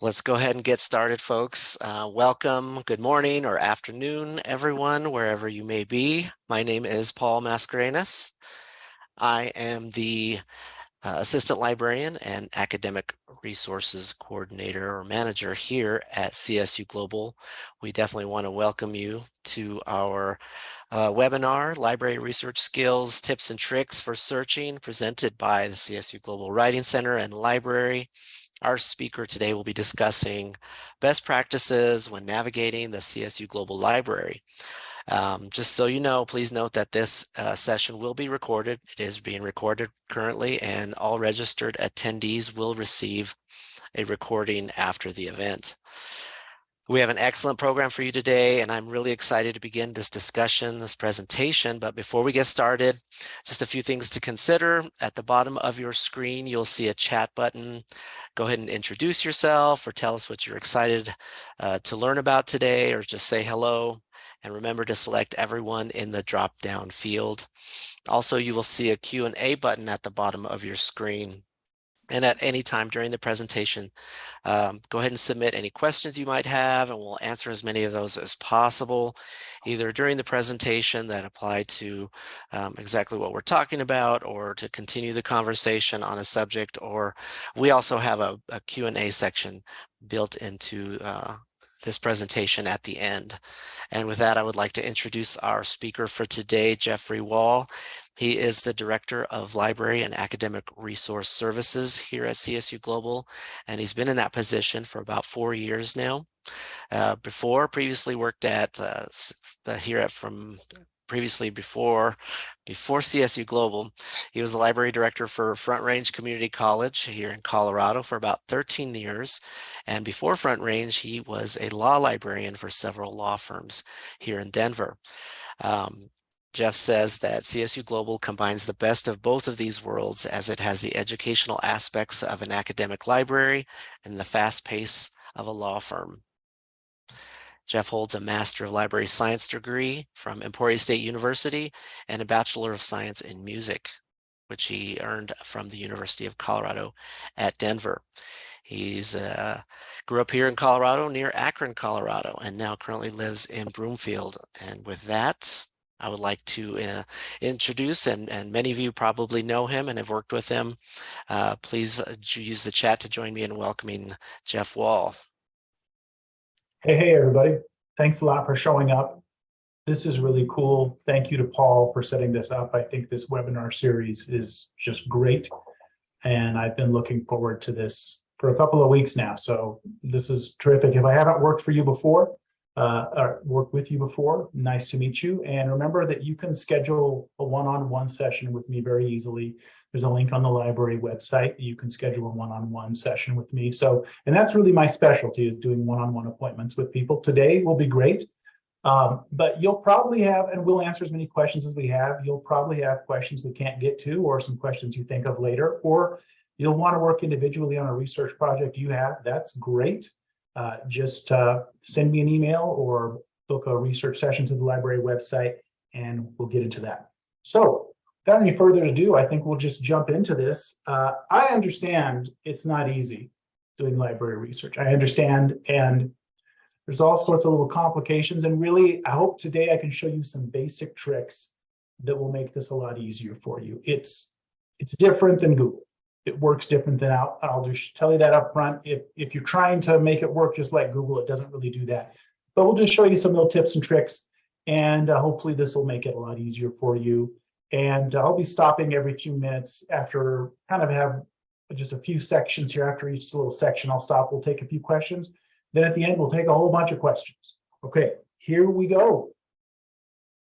Let's go ahead and get started, folks. Uh, welcome, good morning or afternoon, everyone, wherever you may be. My name is Paul Mascarenas. I am the uh, Assistant Librarian and Academic Resources Coordinator or Manager here at CSU Global. We definitely want to welcome you to our uh, webinar, Library Research Skills, Tips and Tricks for Searching, presented by the CSU Global Writing Center and Library. Our speaker today will be discussing best practices when navigating the CSU Global Library. Um, just so you know, please note that this uh, session will be recorded. It is being recorded currently and all registered attendees will receive a recording after the event. We have an excellent program for you today, and I'm really excited to begin this discussion, this presentation. But before we get started, just a few things to consider. At the bottom of your screen, you'll see a chat button. Go ahead and introduce yourself or tell us what you're excited uh, to learn about today, or just say hello. And remember to select everyone in the drop-down field. Also, you will see a Q&A button at the bottom of your screen. And at any time during the presentation, um, go ahead and submit any questions you might have, and we'll answer as many of those as possible, either during the presentation that apply to um, exactly what we're talking about, or to continue the conversation on a subject, or we also have a, a Q&A section built into uh, this presentation at the end. And with that, I would like to introduce our speaker for today, Jeffrey Wall. He is the Director of Library and Academic Resource Services here at CSU Global, and he's been in that position for about four years now. Uh, before, previously worked at uh, here at from previously before before CSU Global. He was the library director for Front Range Community College here in Colorado for about 13 years. And before Front Range, he was a law librarian for several law firms here in Denver. Um, Jeff says that CSU Global combines the best of both of these worlds as it has the educational aspects of an academic library and the fast pace of a law firm. Jeff holds a Master of Library Science degree from Emporia State University and a Bachelor of Science in Music, which he earned from the University of Colorado at Denver. He's uh, grew up here in Colorado near Akron, Colorado, and now currently lives in Broomfield. And with that, I would like to uh, introduce, and, and many of you probably know him and have worked with him. Uh, please uh, use the chat to join me in welcoming Jeff Wall. Hey, hey, everybody. Thanks a lot for showing up. This is really cool. Thank you to Paul for setting this up. I think this webinar series is just great. And I've been looking forward to this for a couple of weeks now. So this is terrific. If I haven't worked for you before, uh, or worked with you before. Nice to meet you. And remember that you can schedule a one-on-one -on -one session with me very easily. There's a link on the library website. You can schedule a one-on-one -on -one session with me. So, and that's really my specialty is doing one-on-one -on -one appointments with people. Today will be great. Um, but you'll probably have, and we'll answer as many questions as we have. You'll probably have questions we can't get to or some questions you think of later, or you'll want to work individually on a research project you have. That's great uh, just uh, send me an email or book a research session to the library website and we'll get into that. So without any further ado, I think we'll just jump into this. Uh, I understand it's not easy doing library research. I understand and there's all sorts of little complications and really I hope today I can show you some basic tricks that will make this a lot easier for you. It's it's different than Google it works different than out. I'll just tell you that up front. If, if you're trying to make it work just like Google, it doesn't really do that. But we'll just show you some little tips and tricks. And uh, hopefully this will make it a lot easier for you. And I'll be stopping every few minutes after kind of have just a few sections here. After each little section, I'll stop. We'll take a few questions. Then at the end, we'll take a whole bunch of questions. Okay, here we go.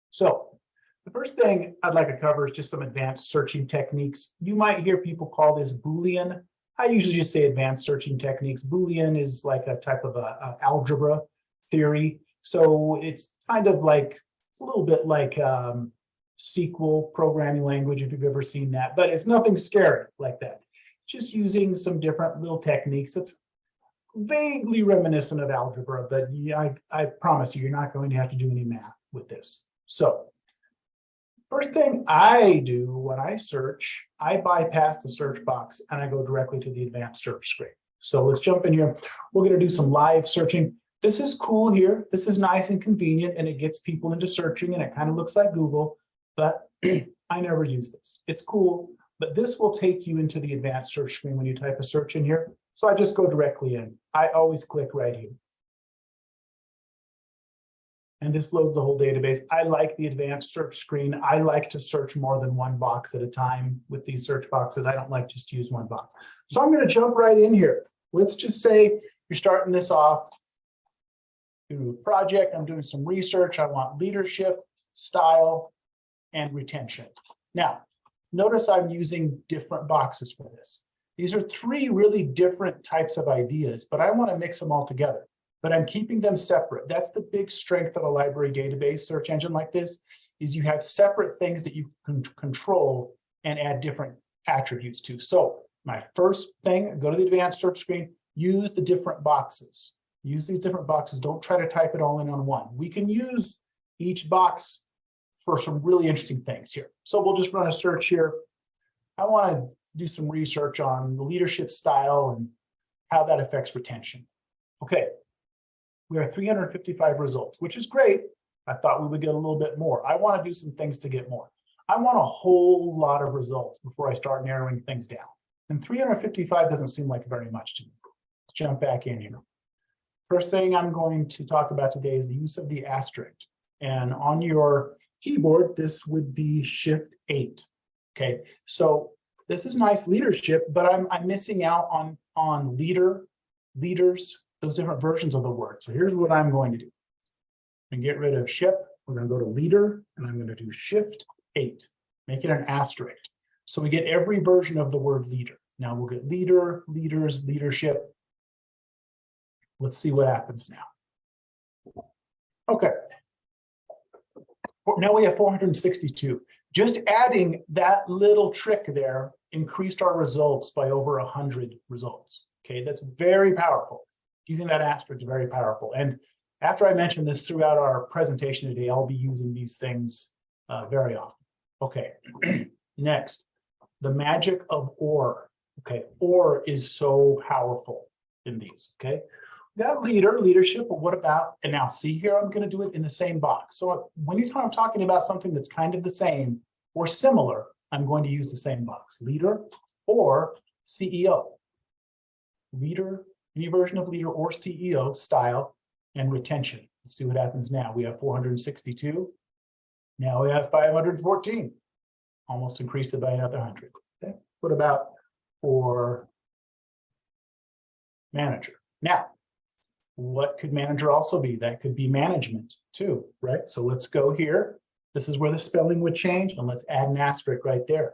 So the first thing I'd like to cover is just some advanced searching techniques. You might hear people call this Boolean. I usually just say advanced searching techniques. Boolean is like a type of a, a algebra theory. So it's kind of like, it's a little bit like um, SQL programming language, if you've ever seen that, but it's nothing scary like that. Just using some different little techniques. It's vaguely reminiscent of algebra, but I, I promise you, you're not going to have to do any math with this. So First thing I do when I search, I bypass the search box and I go directly to the advanced search screen. So let's jump in here. We're gonna do some live searching. This is cool here. This is nice and convenient and it gets people into searching and it kind of looks like Google, but I never use this. It's cool, but this will take you into the advanced search screen when you type a search in here. So I just go directly in. I always click right here. And this loads the whole database. I like the advanced search screen. I like to search more than one box at a time with these search boxes. I don't like just to use one box. So I'm going to jump right in here. Let's just say you're starting this off. Do a project. I'm doing some research. I want leadership, style, and retention. Now, notice I'm using different boxes for this. These are three really different types of ideas, but I want to mix them all together but I'm keeping them separate. That's the big strength of a library database search engine like this, is you have separate things that you can control and add different attributes to. So my first thing, go to the advanced search screen, use the different boxes. Use these different boxes. Don't try to type it all in on one. We can use each box for some really interesting things here. So we'll just run a search here. I want to do some research on the leadership style and how that affects retention. Okay, we are 355 results, which is great. I thought we would get a little bit more. I want to do some things to get more. I want a whole lot of results before I start narrowing things down. And 355 doesn't seem like very much to me. Let's jump back in here. First thing I'm going to talk about today is the use of the asterisk. And on your keyboard, this would be shift eight. Okay, so this is nice leadership, but I'm, I'm missing out on, on leader, leaders, those different versions of the word. So here's what I'm going to do. And get rid of ship. We're going to go to leader and I'm going to do shift eight, make it an asterisk. So we get every version of the word leader. Now we'll get leader, leaders, leadership. Let's see what happens now. Okay. Now we have 462. Just adding that little trick there increased our results by over 100 results. Okay, that's very powerful using that asterisk is very powerful. And after I mention this throughout our presentation today, I'll be using these things uh, very often. Okay, next, the magic of OR. Okay, OR is so powerful in these, okay? That leader, leadership, but what about, and now see here, I'm gonna do it in the same box. So when you I'm talking about something that's kind of the same or similar, I'm going to use the same box, leader or CEO. Leader, any version of leader or CEO style and retention. Let's see what happens now. We have 462. Now we have 514. Almost increased it by another 100. Okay. What about for manager? Now, what could manager also be? That could be management too, right? So let's go here. This is where the spelling would change and let's add an asterisk right there.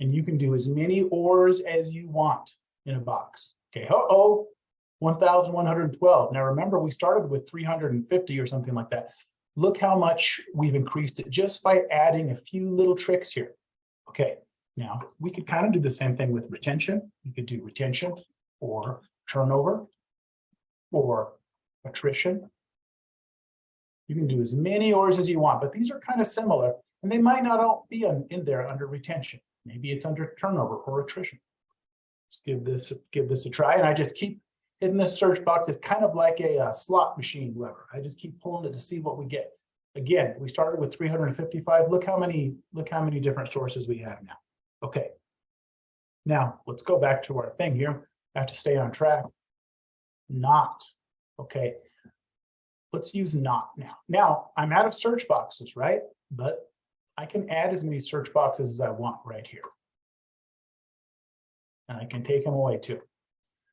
And you can do as many ors as you want in a box. Okay, uh-oh, 1,112. Now remember, we started with 350 or something like that. Look how much we've increased it just by adding a few little tricks here. Okay, now we could kind of do the same thing with retention. You could do retention or turnover or attrition. You can do as many ors as you want, but these are kind of similar and they might not all be in there under retention. Maybe it's under turnover or attrition. Let's give this give this a try. And I just keep hitting this search box. It's kind of like a, a slot machine lever. I just keep pulling it to see what we get. Again, we started with 355. Look how many look how many different sources we have now. Okay. Now let's go back to our thing here. I have to stay on track. Not okay. Let's use not now. Now I'm out of search boxes, right? But I can add as many search boxes as I want right here and I can take them away too.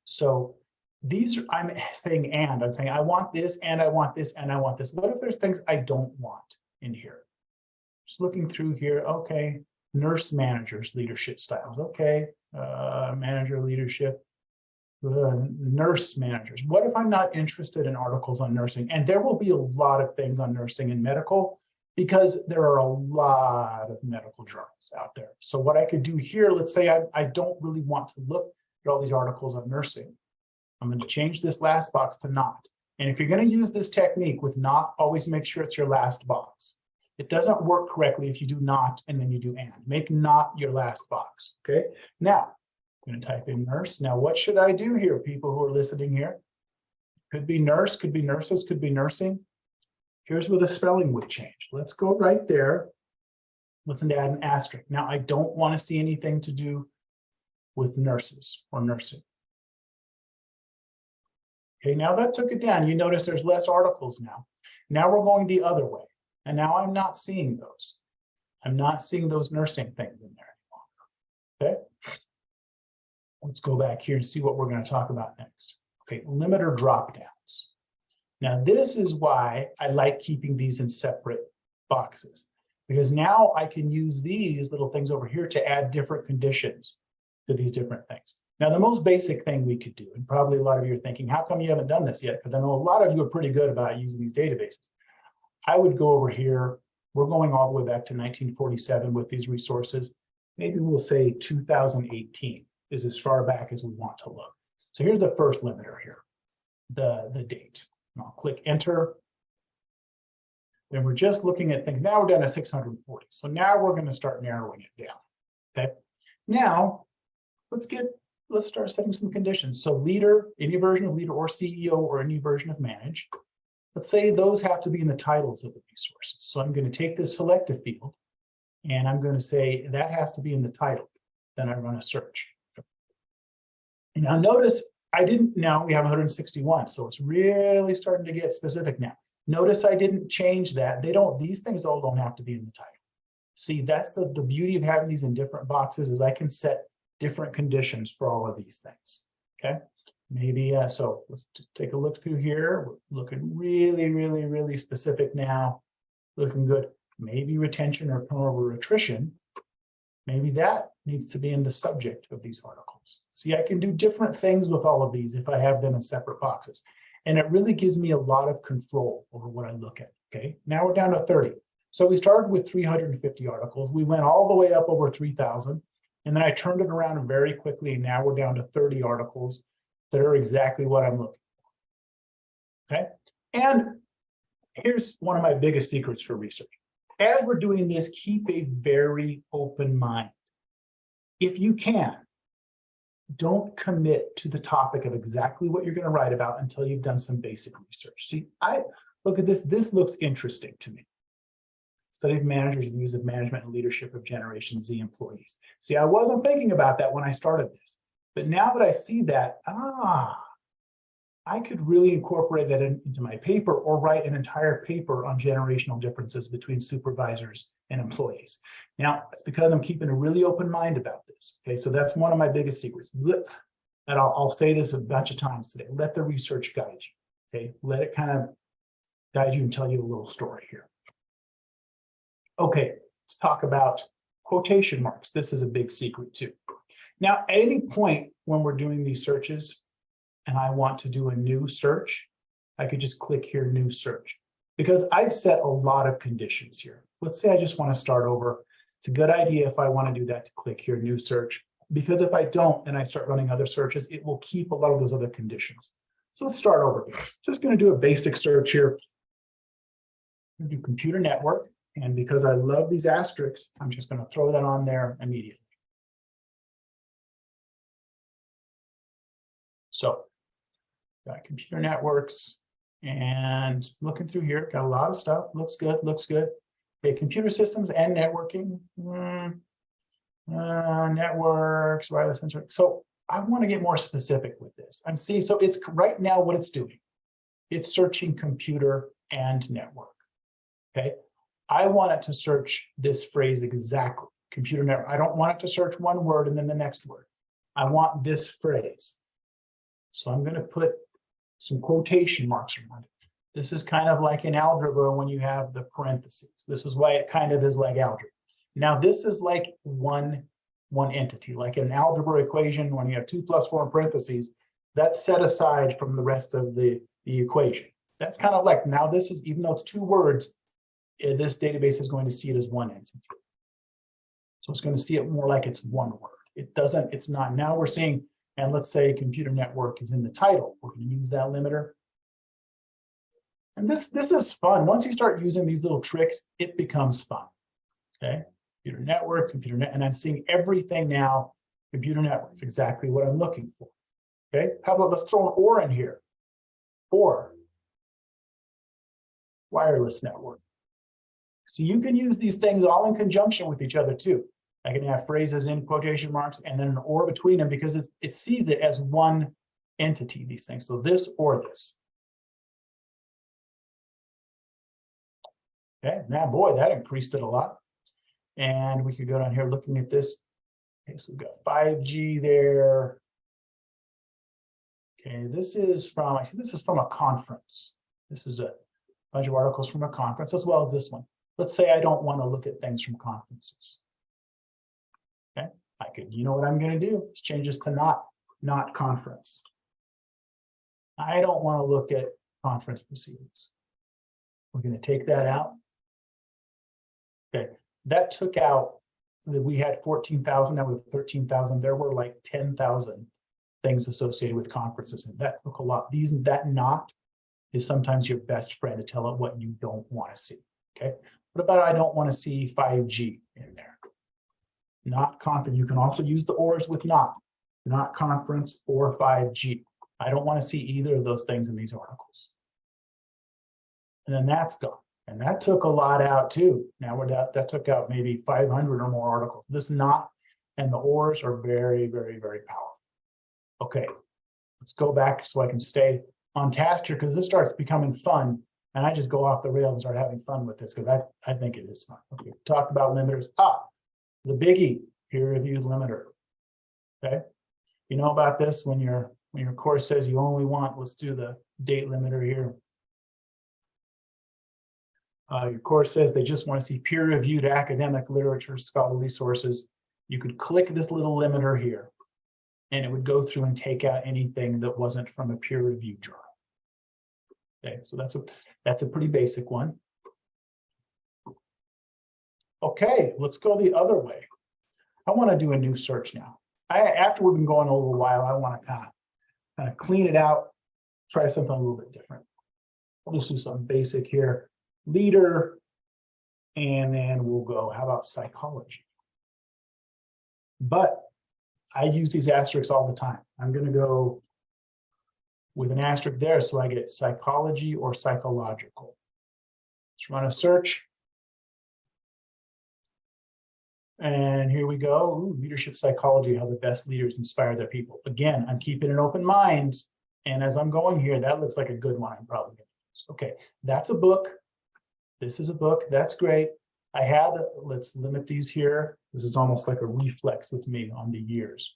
So these are, I'm saying and, I'm saying I want this and I want this and I want this. What if there's things I don't want in here? Just looking through here, okay, nurse managers, leadership styles, okay, uh, manager leadership, uh, nurse managers. What if I'm not interested in articles on nursing? And there will be a lot of things on nursing and medical, because there are a lot of medical journals out there. So what I could do here, let's say I, I don't really want to look at all these articles on nursing. I'm going to change this last box to not. And if you're going to use this technique with not, always make sure it's your last box. It doesn't work correctly if you do not and then you do and. Make not your last box. Okay. Now, I'm Going to type in nurse. Now, what should I do here, people who are listening here? Could be nurse, could be nurses, could be nursing. Here's where the spelling would change. Let's go right there. Let's add an asterisk. Now, I don't want to see anything to do with nurses or nursing. Okay, now that took it down. You notice there's less articles now. Now we're going the other way. And now I'm not seeing those. I'm not seeing those nursing things in there anymore. Okay. Let's go back here and see what we're going to talk about next. Okay, limiter drop downs. Now, this is why I like keeping these in separate boxes, because now I can use these little things over here to add different conditions to these different things. Now, the most basic thing we could do, and probably a lot of you are thinking, how come you haven't done this yet? Because I know a lot of you are pretty good about using these databases. I would go over here. We're going all the way back to 1947 with these resources. Maybe we'll say 2018 is as far back as we want to look. So here's the first limiter here, the, the date. I'll click enter. Then we're just looking at things. Now we're down to 640. So now we're going to start narrowing it down. Okay. Now let's get let's start setting some conditions. So leader, any version of leader or CEO or any version of manage. Let's say those have to be in the titles of the resources. So I'm going to take this selective field and I'm going to say that has to be in the title. Then I run a search. Now notice I didn't, now we have 161, so it's really starting to get specific now. Notice I didn't change that. They don't, these things all don't have to be in the title. See, that's the, the beauty of having these in different boxes is I can set different conditions for all of these things. Okay, maybe uh, so let's take a look through here. We're looking really, really, really specific now. Looking good. Maybe retention or turnover attrition. Maybe that needs to be in the subject of these articles. See, I can do different things with all of these if I have them in separate boxes. And it really gives me a lot of control over what I look at. Okay, now we're down to 30. So we started with 350 articles. We went all the way up over 3,000. And then I turned it around very quickly. And now we're down to 30 articles that are exactly what I'm looking for. Okay. And here's one of my biggest secrets for research. As we're doing this, keep a very open mind. If you can, don't commit to the topic of exactly what you're going to write about until you've done some basic research. See, I look at this. This looks interesting to me study of managers' views of management and leadership of Generation Z employees. See, I wasn't thinking about that when I started this, but now that I see that, ah, I could really incorporate that in, into my paper or write an entire paper on generational differences between supervisors and employees. Now, it's because I'm keeping a really open mind about this. Okay, so that's one of my biggest secrets. Let, and I'll, I'll say this a bunch of times today. Let the research guide you. Okay, let it kind of guide you and tell you a little story here. Okay, let's talk about quotation marks. This is a big secret too. Now, at any point when we're doing these searches and I want to do a new search, I could just click here, new search, because I've set a lot of conditions here. Let's say I just want to start over. It's a good idea if I want to do that to click here, new search, because if I don't and I start running other searches, it will keep a lot of those other conditions. So let's start over. Just going to do a basic search here. do computer network. And because I love these asterisks, I'm just going to throw that on there immediately. So got computer networks and looking through here, got a lot of stuff. Looks good, looks good. Okay, computer systems and networking. Mm, uh, networks, wireless sensor. So I want to get more specific with this. I'm seeing, so it's right now what it's doing. It's searching computer and network. Okay, I want it to search this phrase exactly, computer network. I don't want it to search one word and then the next word. I want this phrase. So I'm going to put some quotation marks around it. This is kind of like in algebra when you have the parentheses. This is why it kind of is like algebra. Now this is like one, one entity, like an algebra equation when you have two plus four in parentheses, that's set aside from the rest of the, the equation. That's kind of like, now this is, even though it's two words, uh, this database is going to see it as one entity. So it's going to see it more like it's one word. It doesn't, it's not. Now we're seeing, and let's say computer network is in the title. We're going to use that limiter. And this, this is fun. Once you start using these little tricks, it becomes fun. Okay. Computer network, computer net, and I'm seeing everything now Computer networks, exactly what I'm looking for. Okay, how about let's throw an or in here? Or wireless network. So you can use these things all in conjunction with each other too. I can have phrases in quotation marks and then an or between them because it sees it as one entity, these things. So this or this. Okay, now boy, that increased it a lot. And we could go down here looking at this. Okay, so we've got 5G there. Okay, this is from, I see this is from a conference. This is a bunch of articles from a conference as well as this one. Let's say I don't want to look at things from conferences. Okay, I could, you know what I'm going to do? Let's change this to not, not conference. I don't want to look at conference proceedings. We're going to take that out. Okay, that took out that we had 14,000, now we have 13,000. There were like 10,000 things associated with conferences, and that took a lot. These that not is sometimes your best friend to tell it what you don't want to see. Okay, what about I don't want to see 5G in there? Not conference. You can also use the ors with not, not conference or 5G. I don't want to see either of those things in these articles. And then that's gone. And that took a lot out too. Now we're that that took out maybe 500 or more articles. This not and the ors are very, very, very powerful. Okay, let's go back so I can stay on task here because this starts becoming fun. And I just go off the rails and start having fun with this because I, I think it is fun. Okay, talk about limiters. Ah, the biggie, peer-reviewed limiter. Okay, you know about this when your when your course says you only want, let's do the date limiter here. Uh, your course says they just want to see peer-reviewed academic literature, scholarly sources. You could click this little limiter here, and it would go through and take out anything that wasn't from a peer-reviewed journal. Okay, so that's a that's a pretty basic one. Okay, let's go the other way. I want to do a new search now. I after we've been going a little while, I want to kind of kind of clean it out, try something a little bit different. We'll do something basic here leader, and then we'll go, how about psychology? But I use these asterisks all the time. I'm going to go with an asterisk there so I get psychology or psychological. Let's run a search. And here we go, Ooh, leadership psychology, how the best leaders inspire their people. Again, I'm keeping an open mind. And as I'm going here, that looks like a good one I'm probably going to use. Okay, that's a book. This is a book, that's great. I had, let's limit these here. This is almost like a reflex with me on the years.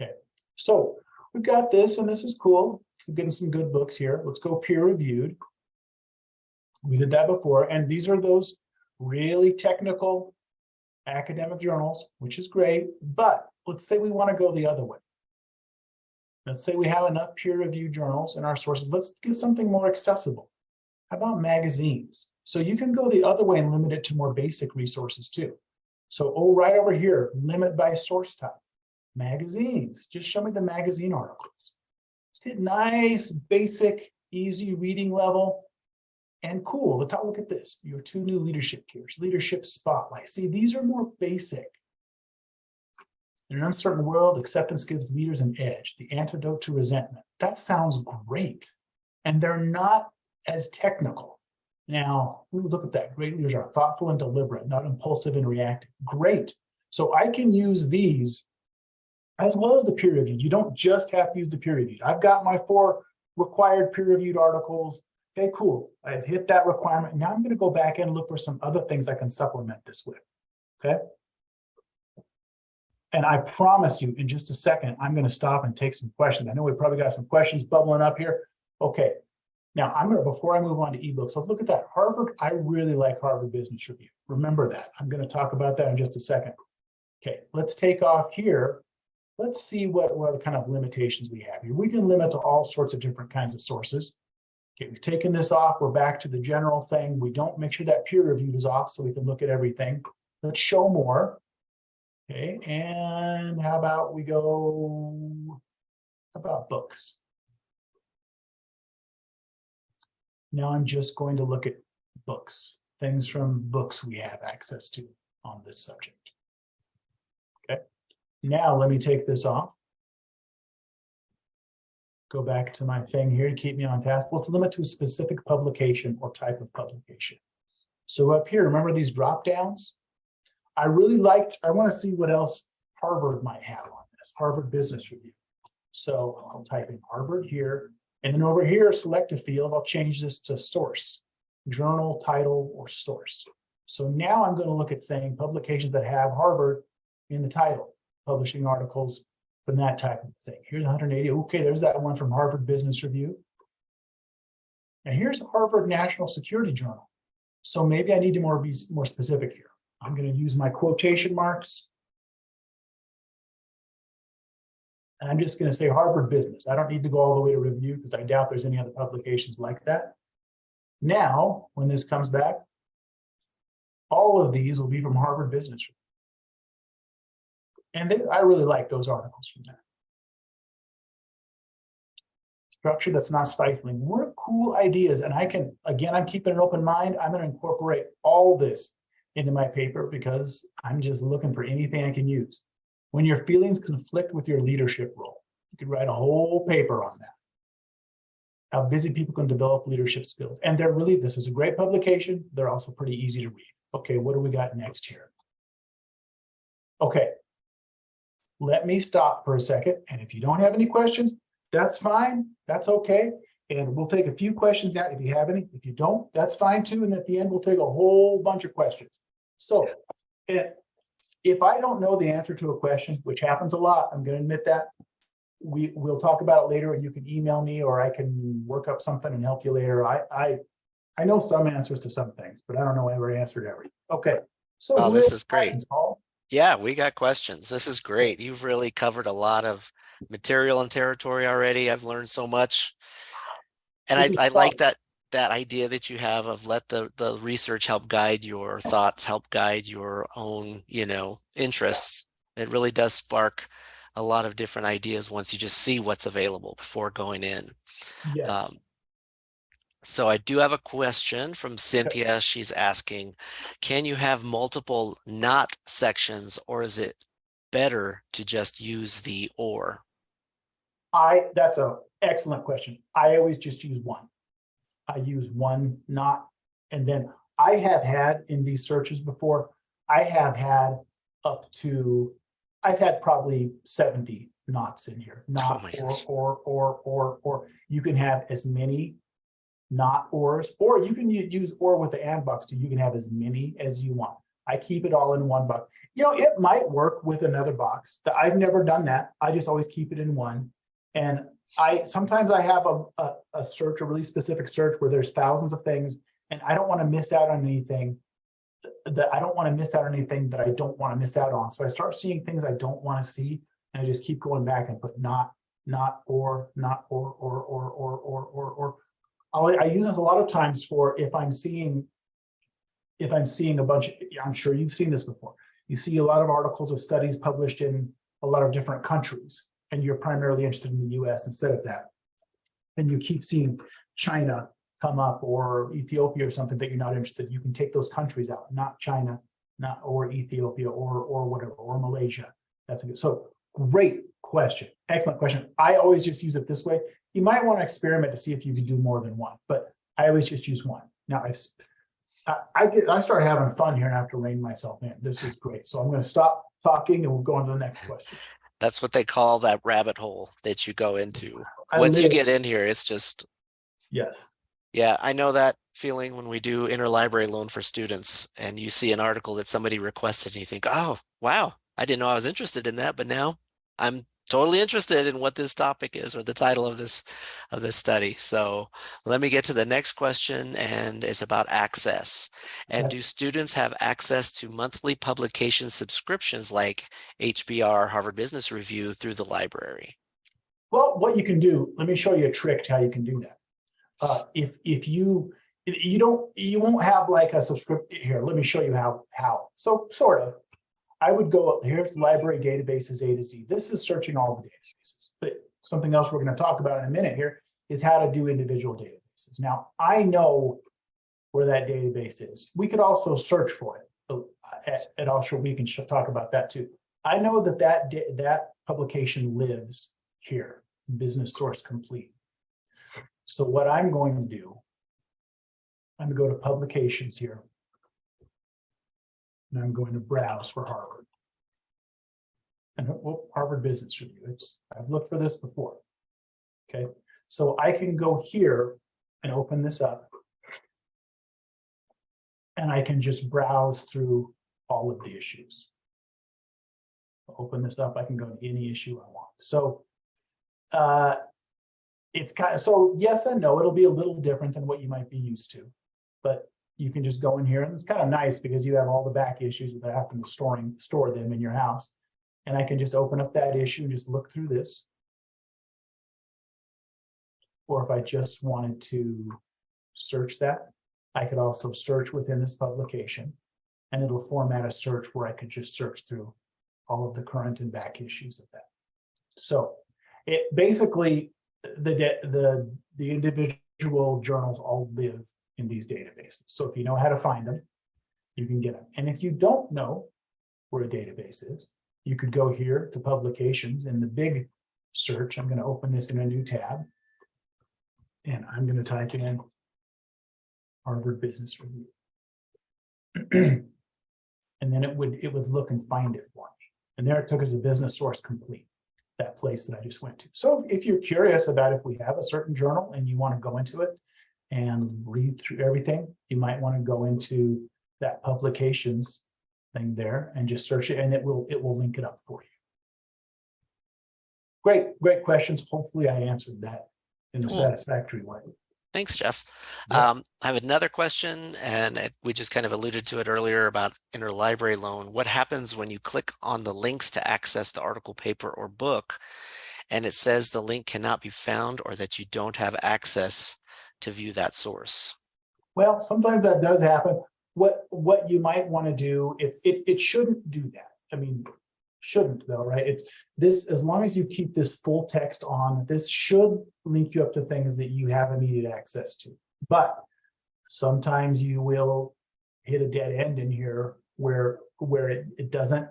Okay, so we've got this and this is cool. We're getting some good books here. Let's go peer reviewed. We did that before, and these are those really technical academic journals, which is great, but let's say we want to go the other way. Let's say we have enough peer-reviewed journals in our sources. Let's get something more accessible. How about magazines? So you can go the other way and limit it to more basic resources too. So, oh, right over here, limit by source type. Magazines, just show me the magazine articles. Let's get nice, basic, easy reading level. And cool, look at this. Your two new leadership gears, leadership spotlight. See, these are more basic. In an uncertain world, acceptance gives leaders an edge, the antidote to resentment. That sounds great. And they're not as technical. Now, look at that. Great leaders are thoughtful and deliberate, not impulsive and reactive. Great. So I can use these as well as the peer reviewed. You don't just have to use the peer reviewed. I've got my four required peer reviewed articles. Okay, cool. I've hit that requirement. Now I'm going to go back and look for some other things I can supplement this with. Okay. And I promise you in just a second, I'm going to stop and take some questions. I know we probably got some questions bubbling up here. Okay, now, I'm going to, before I move on to ebooks, look at that. Harvard, I really like Harvard Business Review. Remember that. I'm going to talk about that in just a second. Okay, let's take off here. Let's see what, what kind of limitations we have here. We can limit to all sorts of different kinds of sources. Okay, we've taken this off. We're back to the general thing. We don't make sure that peer reviewed is off so we can look at everything. Let's show more. Okay, and how about we go, about books? Now I'm just going to look at books, things from books we have access to on this subject. Okay, Now, let me take this off. Go back to my thing here to keep me on task. Let's limit to a specific publication or type of publication. So up here, remember these drop downs? I really liked, I want to see what else Harvard might have on this, Harvard Business Review. So I'll type in Harvard here, and then over here, select a field. I'll change this to source, journal, title, or source. So now I'm going to look at thing publications that have Harvard in the title, publishing articles from that type of thing. Here's 180. Okay, there's that one from Harvard Business Review. And here's Harvard National Security Journal. So maybe I need to more be more specific here. I'm going to use my quotation marks. And I'm just going to say Harvard Business. I don't need to go all the way to review because I doubt there's any other publications like that. Now, when this comes back, all of these will be from Harvard Business. And they, I really like those articles from there. Structure that's not stifling. More cool ideas. And I can, again, I'm keeping an open mind. I'm going to incorporate all this into my paper because I'm just looking for anything I can use. When your feelings conflict with your leadership role, you could write a whole paper on that. How busy people can develop leadership skills. And they're really, this is a great publication. They're also pretty easy to read. Okay, what do we got next here? Okay. Let me stop for a second. And if you don't have any questions, that's fine. That's okay. And we'll take a few questions out if you have any. If you don't, that's fine too. And at the end, we'll take a whole bunch of questions. So if I don't know the answer to a question, which happens a lot, I'm going to admit that. We will talk about it later and you can email me or I can work up something and help you later. I I I know some answers to some things, but I don't know every answer to every. Okay. So oh, this is great. Paul? Yeah, we got questions. This is great. You've really covered a lot of material and territory already. I've learned so much. And I, I like that that idea that you have of let the the research help guide your thoughts, help guide your own, you know, interests. It really does spark a lot of different ideas once you just see what's available before going in. Yes. Um, so I do have a question from Cynthia. She's asking, can you have multiple not sections or is it better to just use the or? I, that's a excellent question. I always just use one. I use one not, and then I have had in these searches before, I have had up to, I've had probably 70 nots in here, not Oh or, or, or, or, or. You can have as many not ors, or you can use or with the and box too. You can have as many as you want. I keep it all in one box. You know, it might work with another box. That I've never done that. I just always keep it in one. And I sometimes I have a, a, a search, a really specific search where there's thousands of things, and I don't want to miss out on anything that I don't want to miss out on anything that I don't want to miss out on. So I start seeing things I don't want to see, and I just keep going back and put not, not, or, not, or, or, or, or, or, or, or. I'll, I use this a lot of times for if I'm seeing, if I'm seeing a bunch, I'm sure you've seen this before. You see a lot of articles of studies published in a lot of different countries, and you're primarily interested in the US instead of that. Then you keep seeing China come up or Ethiopia or something that you're not interested, you can take those countries out, not China, not or Ethiopia or or whatever, or Malaysia. That's a good. So great question. Excellent question. I always just use it this way. You might want to experiment to see if you can do more than one, but I always just use one. Now I've I, I get I start having fun here and I have to rein myself in. This is great. So I'm going to stop talking and we'll go on to the next question. That's what they call that rabbit hole that you go into. I Once you live- get in here, it's just Yes. Yeah, I know that feeling when we do interlibrary loan for students and you see an article that somebody requested and you think, oh, wow, I didn't know I was interested in that, but now I'm totally interested in what this topic is or the title of this of this study. So let me get to the next question and it's about access. And do students have access to monthly publication subscriptions like HBR Harvard Business Review through the library? Well, what you can do, let me show you a trick to how you can do that. Uh, if if you you don't you won't have like a subscription here. Let me show you how how. So sort of. I would go here's library databases A to Z. This is searching all the databases. But something else we're going to talk about in a minute here is how to do individual databases. Now I know where that database is. We could also search for it. At, at we can talk about that too. I know that that, that publication lives here, Business Source Complete. So what I'm going to do, I'm gonna go to publications here. And I'm going to browse for Harvard. And well, Harvard Business Review, it's, I've looked for this before. Okay, so I can go here and open this up. And I can just browse through all of the issues. Open this up, I can go to any issue I want, so. Uh, it's kind of, so yes and no, it'll be a little different than what you might be used to. But you can just go in here and it's kind of nice because you have all the back issues without having to storing, store them in your house. And I can just open up that issue and just look through this. Or if I just wanted to search that, I could also search within this publication. And it'll format a search where I could just search through all of the current and back issues of that. So it basically, the, the, the individual journals all live in these databases. So if you know how to find them, you can get them. And if you don't know where a database is, you could go here to publications in the big search. I'm going to open this in a new tab. And I'm going to type in Harvard Business Review. And then it would, it would look and find it for me. And there it took as a business source complete, that place that I just went to. So if you're curious about if we have a certain journal and you want to go into it and read through everything, you might want to go into that publications thing there and just search it and it will, it will link it up for you. Great, great questions. Hopefully I answered that in a Cool. satisfactory way. Thanks, Jeff. Yep. Um, I have another question and it- we just kind of alluded to it earlier about interlibrary loan. What happens when you click on the links to access the article, paper or book? And it says the link cannot be found or that you don't have access to view that source. Well, sometimes that does happen. What, what you might want to do, if it, it shouldn't do that. I mean, shouldn't though, right? It's this, as long as you keep this full text on, this should link you up to things that you have immediate access to. But sometimes you will hit a dead end in here where, where it, it doesn't.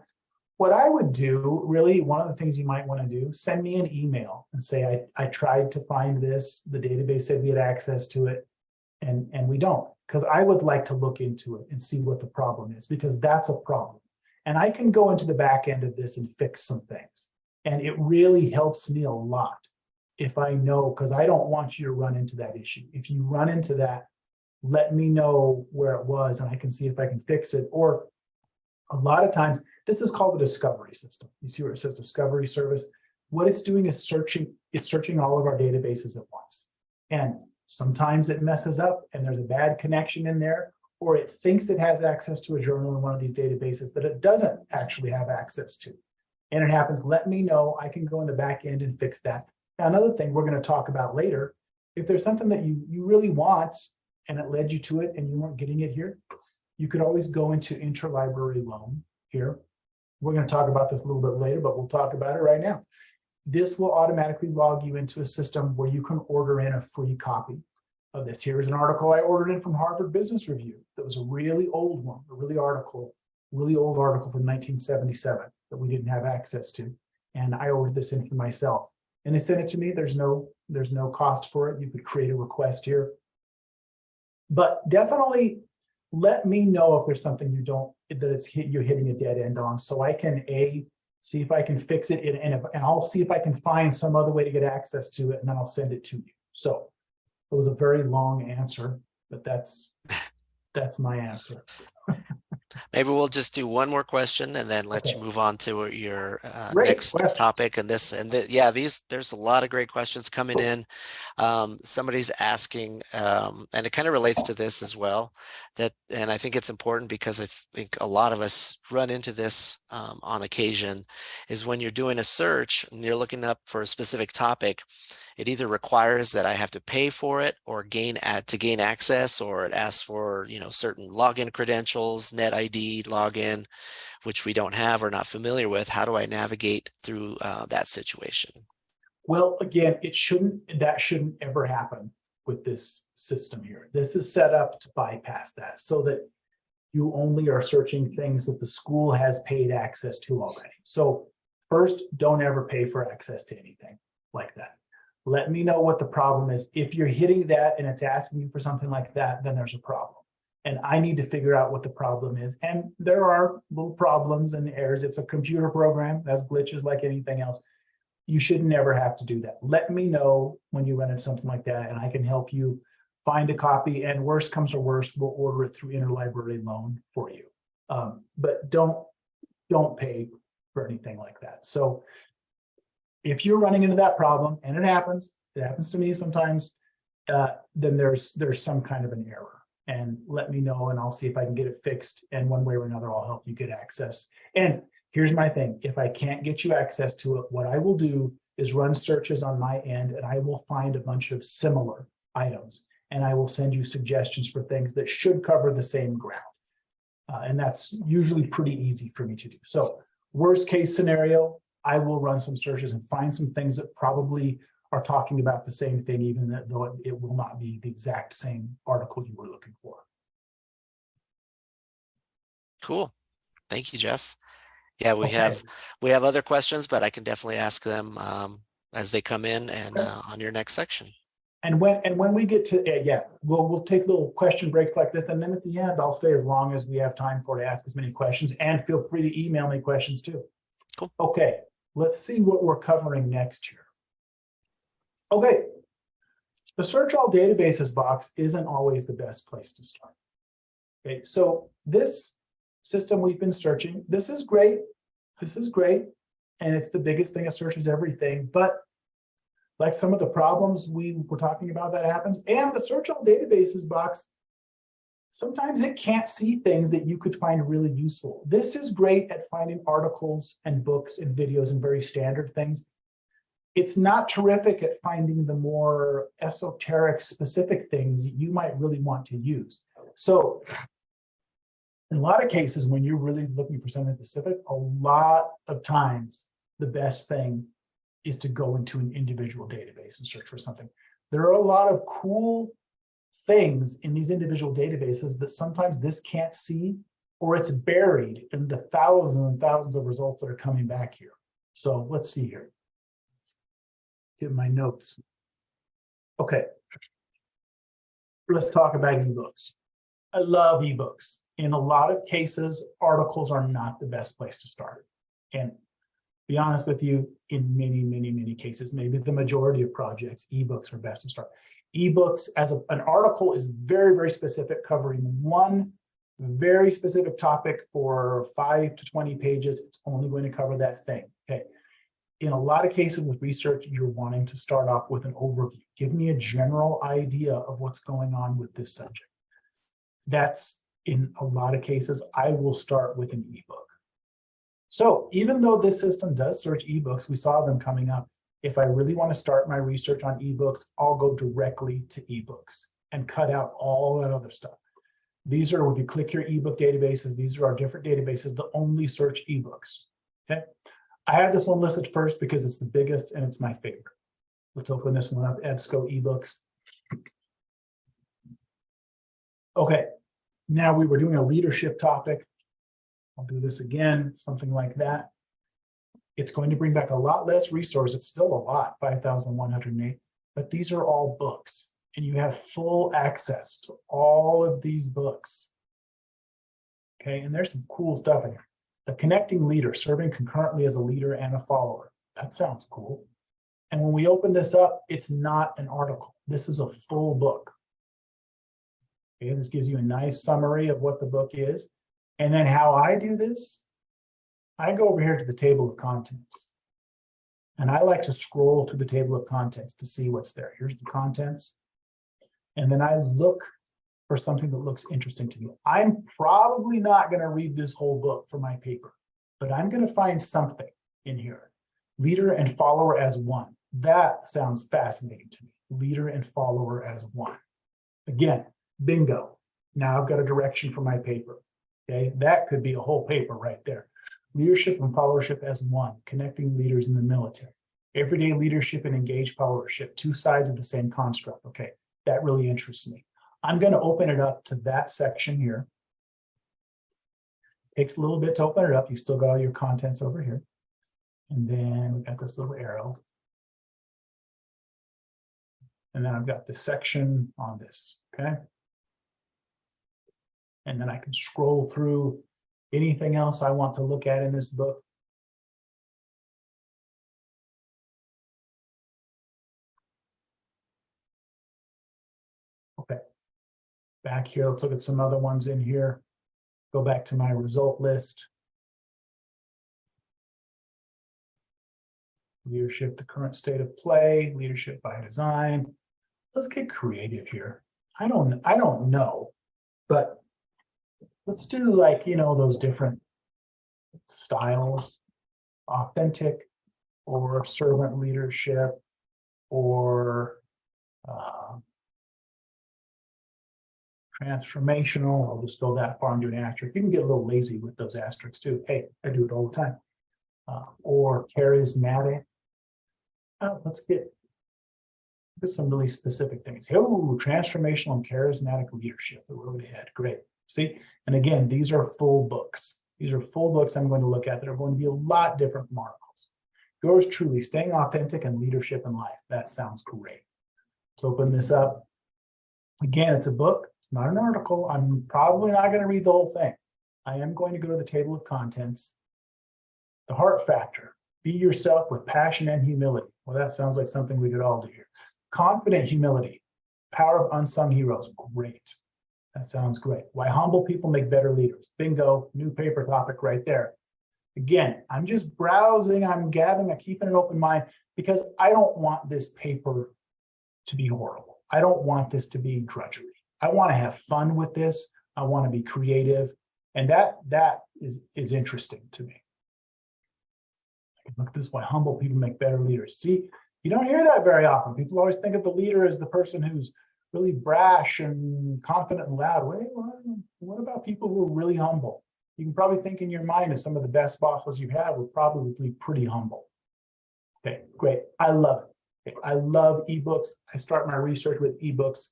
What I would do, really, one of the things you might want to do, send me an email and say, I, I tried to find this, the database said we had access to it. And, and we don't, because I would like to look into it and see what the problem is, because that's a problem. And I can go into the back end of this and fix some things. And it really helps me a lot if I know, because I don't want you to run into that issue. If you run into that, let me know where it was and I can see if I can fix it. Or a lot of times, this is called the discovery system. You see where it says discovery service? What it's doing is searching, it's searching all of our databases at once. And sometimes it messes up and there's a bad connection in there, or it thinks it has access to a journal in one of these databases that it doesn't actually have access to. And it happens, let me know, I can go in the back end and fix that. Now, another thing we're gonna talk about later, if there's something that you, you really want and it led you to it and you weren't getting it here, you could always go into interlibrary loan here. We're gonna talk about this a little bit later, but we'll talk about it right now. This will automatically log you into a system where you can order in a free copy of this. Here's an article I ordered in from Harvard Business Review. That was a really old one, a really article, really old article from nineteen seventy-seven that we didn't have access to. And I ordered this in for myself. And they sent it to me. There's no, there's no cost for it. You could create a request here. But definitely let me know if there's something you don't, that it's hit, you're hitting a dead end on, so I can A, see if I can fix it and, and, if- and I'll see if I can find some other way to get access to it and then I'll send it to you. So it was a very long answer, but that's, that's my answer. Maybe we'll just do one more question and then let you move on to your uh, next question. topic and this and th- yeah, these there's a lot of great questions coming in. Um, somebody's asking, um, and it kind of relates to this as well. That and I think it's important because I think a lot of us run into this um, on occasion. Is when you're doing a search and you're looking up for a specific topic, it either requires that I have to pay for it or gain ad to gain access, or it asks for, you know, certain login credentials, net ID login, which we don't have or not familiar with. How do I navigate through uh, that situation? Well, again, it shouldn't, that shouldn't ever happen with this system here. This is set up to bypass that so that you only are searching things that the school has paid access to already. So first, don't ever pay for access to anything like that. Let me know what the problem is. If you're hitting that and it's asking you for something like that, then there's a problem. And I need to figure out what the problem is. And there are little problems and errors. It's a computer program, has glitches like anything else. You should never have to do that. Let me know when you run into something like that and I can help you find a copy and worst comes to worst, we'll order it through interlibrary loan for you. Um, but don't, don't pay for anything like that. So if you're running into that problem, and it happens, it happens to me sometimes, uh, then there's there's some kind of an error. And let me know and I'll see if I can get it fixed. And one way or another, I'll help you get access. And here's my thing, if I can't get you access to it, what I will do is run searches on my end and I will find a bunch of similar items. And I will send you suggestions for things that should cover the same ground. Uh, and that's usually pretty easy for me to do. So worst case scenario, I will run some searches and find some things that probably are talking about the same thing, even though it, it will not be the exact same article you were looking for. Cool. Thank you, Jeff. Yeah, we Okay. have we have other questions, but I can definitely ask them um, as they come in and uh, on your next section. And when and when we get to uh, yeah, we'll we'll take little question breaks like this, and then at the end, I'll stay as long as we have time for to ask as many questions. And feel free to email me questions too. Cool. Okay, let's see what we're covering next here. Okay, the search all databases box isn't always the best place to start. Okay, so this system we've been searching, this is great. This is great, and it's the biggest thing that searches everything, but like some of the problems we were talking about that happens, and the search all databases box, sometimes it can't see things that you could find really useful. This is great at finding articles and books and videos and very standard things. It's not terrific at finding the more esoteric specific things that you might really want to use. So in a lot of cases, when you're really looking for something specific, a lot of times the best thing is to go into an individual database and search for something. There are a lot of cool things in these individual databases that sometimes this can't see, or it's buried in the thousands and thousands of results that are coming back here. So let's see here. Get my notes. Okay. Let's talk about ebooks. I love ebooks. In a lot of cases, articles are not the best place to start. And be honest with you, in many, many, many cases, maybe the majority of projects, ebooks are best to start. Ebooks as a, an article is very, very specific, covering one very specific topic for five to 20 pages. It's only going to cover that thing. Okay. In a lot of cases with research, you're wanting to start off with an overview. Give me a general idea of what's going on with this subject. That's in a lot of cases, I will start with an ebook. So even though this system does search ebooks, we saw them coming up. If I really want to start my research on ebooks, I'll go directly to ebooks and cut out all that other stuff. These are, if you click your ebook databases, these are our different databases that only search ebooks. Okay. I have this one listed first because it's the biggest and it's my favorite. Let's open this one up, EBSCO ebooks. Okay, now we were doing a leadership topic. I'll do this again, something like that. It's going to bring back a lot less resource. It's still a lot, 5,108, but these are all books and you have full access to all of these books. Okay, and there's some cool stuff in here. The connecting leader, serving concurrently as a leader and a follower. That sounds cool. And when we open this up, it's not an article. This is a full book. Okay, this gives you a nice summary of what the book is. And then how I do this, I go over here to the table of contents. And I like to scroll through the table of contents to see what's there. Here's the contents. And then I look for something that looks interesting to me. I'm probably not going to read this whole book for my paper, but I'm going to find something in here. Leader and follower as one. That sounds fascinating to me. Leader and follower as one. Again, bingo. Now I've got a direction for my paper. Okay, that could be a whole paper right there. Leadership and followership as one, connecting leaders in the military. Everyday leadership and engaged followership, two sides of the same construct. Okay, that really interests me. I'm going to open it up to that section here. Takes a little bit to open it up. You still got all your contents over here. And then we've got this little arrow. And then I've got this section on this, okay? And then I can scroll through anything else I want to look at in this book. Okay. Back here, let's look at some other ones in here. Go back to my result list. Leadership, the current state of play, leadership by design. Let's get creative here. I don't, I don't know, but let's do like, you know, those different styles, authentic or servant leadership or uh, transformational. I'll just go that far and do an asterisk. You can get a little lazy with those asterisks too. Hey, I do it all the time. Uh, or charismatic. Uh, let's get there's some really specific things. Oh, transformational and charismatic leadership, the road ahead. Great. See, and again, these are full books. These are full books I'm going to look at that are going to be a lot different from articles. Yours truly, staying authentic and leadership in life. That sounds great. Let's open this up. Again, it's a book. It's not an article. I'm probably not going to read the whole thing. I am going to go to the table of contents. The heart factor. Be yourself with passion and humility. Well, that sounds like something we could all do here. Confident humility. Power of unsung heroes. Great. That sounds great. Why humble people make better leaders. Bingo, new paper topic right there. Again, I'm just browsing, I'm gathering, I'm keeping an open mind because I don't want this paper to be horrible. I don't want this to be drudgery. I want to have fun with this. I want to be creative. And that that is, is interesting to me. Look at this why humble people make better leaders. See, you don't hear that very often. People always think of the leader as the person who's really brash and confident and loud. Wait, what about people who are really humble? You can probably think in your mind of some of the best bosses you've had were probably be pretty humble. Okay, great. I love it. I love ebooks. I start my research with ebooks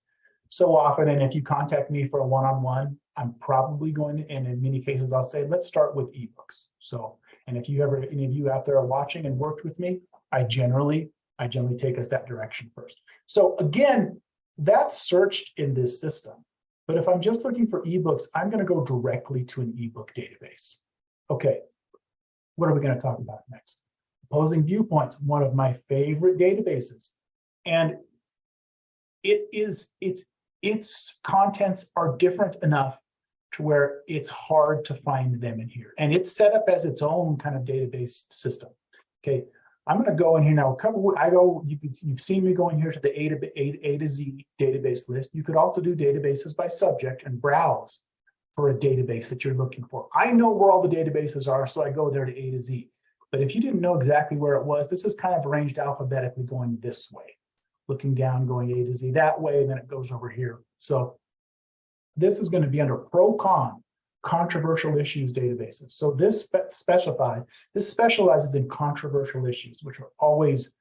so often. And if you contact me for a one-on-one, -on -one, I'm probably going to, and in many cases, I'll say, let's start with ebooks. So, and if you ever, any of you out there are watching and worked with me, I generally, I generally take us that direction first. So again, that's searched in this system. But if I'm just looking for ebooks, I'm going to go directly to an ebook database. Okay, what are we going to talk about next? Opposing Viewpoints, one of my favorite databases. And it is, it's, its contents are different enough to where it's hard to find them in here. And it's set up as its own kind of database system. Okay, I'm going to go in here now. Cover I go. You, you've seen me going here to the A to A, A to Z database list. You could also do databases by subject and browse for a database that you're looking for. I know where all the databases are, so I go there to A to Z. But if you didn't know exactly where it was, this is kind of arranged alphabetically going this way, looking down, going A to Z that way, and then it goes over here. So this is going to be under pro con controversial issues databases. So this spe specify, this specializes in controversial issues, which are always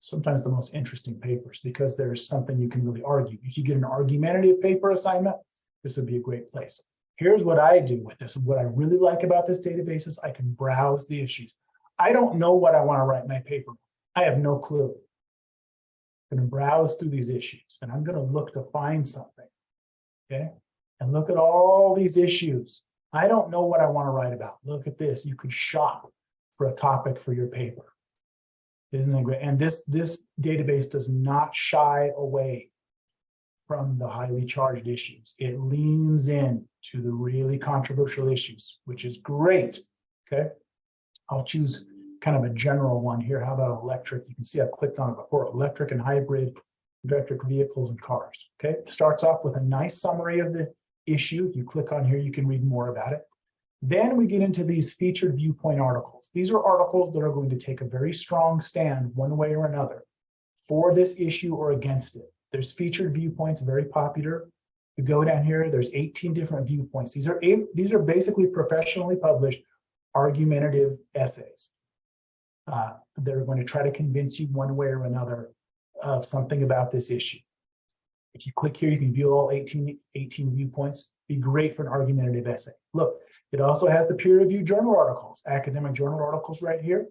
sometimes the most interesting papers because there's something you can really argue. If you get an argumentative paper assignment, this would be a great place. Here's what I do with this. What I really like about this database is I can browse the issues. I don't know what I want to write my paper. I have no clue. I'm going to browse through these issues and I'm going to look to find something. Okay and look at all these issues. I don't know what I want to write about. Look at this. You could shop for a topic for your paper. Isn't that great? And this, this database does not shy away from the highly charged issues. It leans in to the really controversial issues, which is great. Okay. I'll choose kind of a general one here. How about electric? You can see I've clicked on it before, electric and hybrid electric vehicles and cars. Okay. Starts off with a nice summary of the issue. If you click on here, you can read more about it. Then we get into these featured viewpoint articles. These are articles that are going to take a very strong stand one way or another for this issue or against it. There's featured viewpoints, very popular. You go down here, there's 18 different viewpoints. These are eight, these are basically professionally published argumentative essays. Uh, they're going to try to convince you one way or another of something about this issue. If you click here, you can view all 18, 18 viewpoints. Be great for an argumentative essay. Look, It also has the peer reviewed journal articles, academic journal articles right here.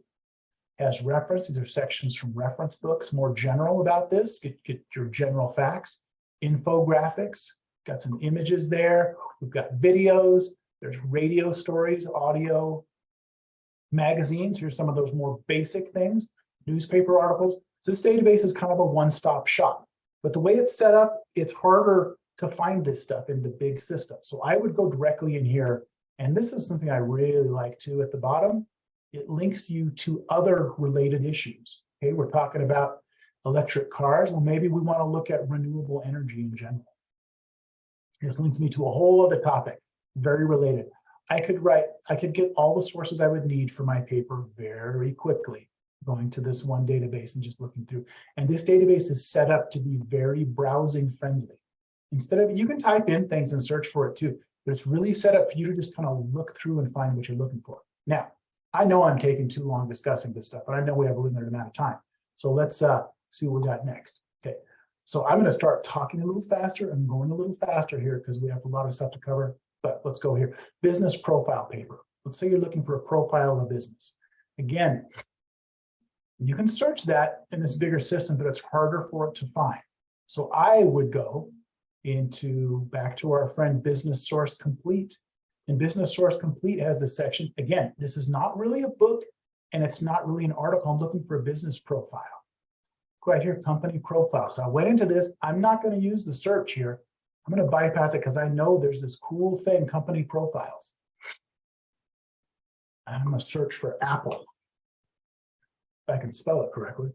Has reference, these are sections from reference books, more general about this, get, get your general facts, infographics, got some images there. We've got videos, there's radio stories, audio, magazines. Here's some of those more basic things, newspaper articles. So this database is kind of a one-stop shop. But the way it's set up, it's harder to find this stuff in the big system. So I would go directly in here. And this is something I really like too at the bottom. It links you to other related issues. Okay, we're talking about electric cars. Well, maybe we want to look at renewable energy in general. This links me to a whole other topic, very related. I could write, I could get all the sources I would need for my paper very quickly, going to this one database and just looking through. And this database is set up to be very browsing friendly. Instead of, you can type in things and search for it too, but it's really set up for you to just kind of look through and find what you're looking for. Now, I know I'm taking too long discussing this stuff, but I know we have a limited amount of time. So let's uh, see what we got next. Okay, so I'm going to start talking a little faster. I'm going a little faster here because we have a lot of stuff to cover, but let's go here. Business profile paper. Let's say you're looking for a profile of a business. Again, you can search that in this bigger system, but it's harder for it to find. So I would go into back to our friend Business Source Complete. And Business Source Complete has this section. Again, this is not really a book and it's not really an article. I'm looking for a business profile. Go Right here, company profile. So I went into this. I'm not going to use the search here. I'm going to bypass it because I know there's this cool thing, company profiles. I'm going to search for Apple. If I can spell it correctly.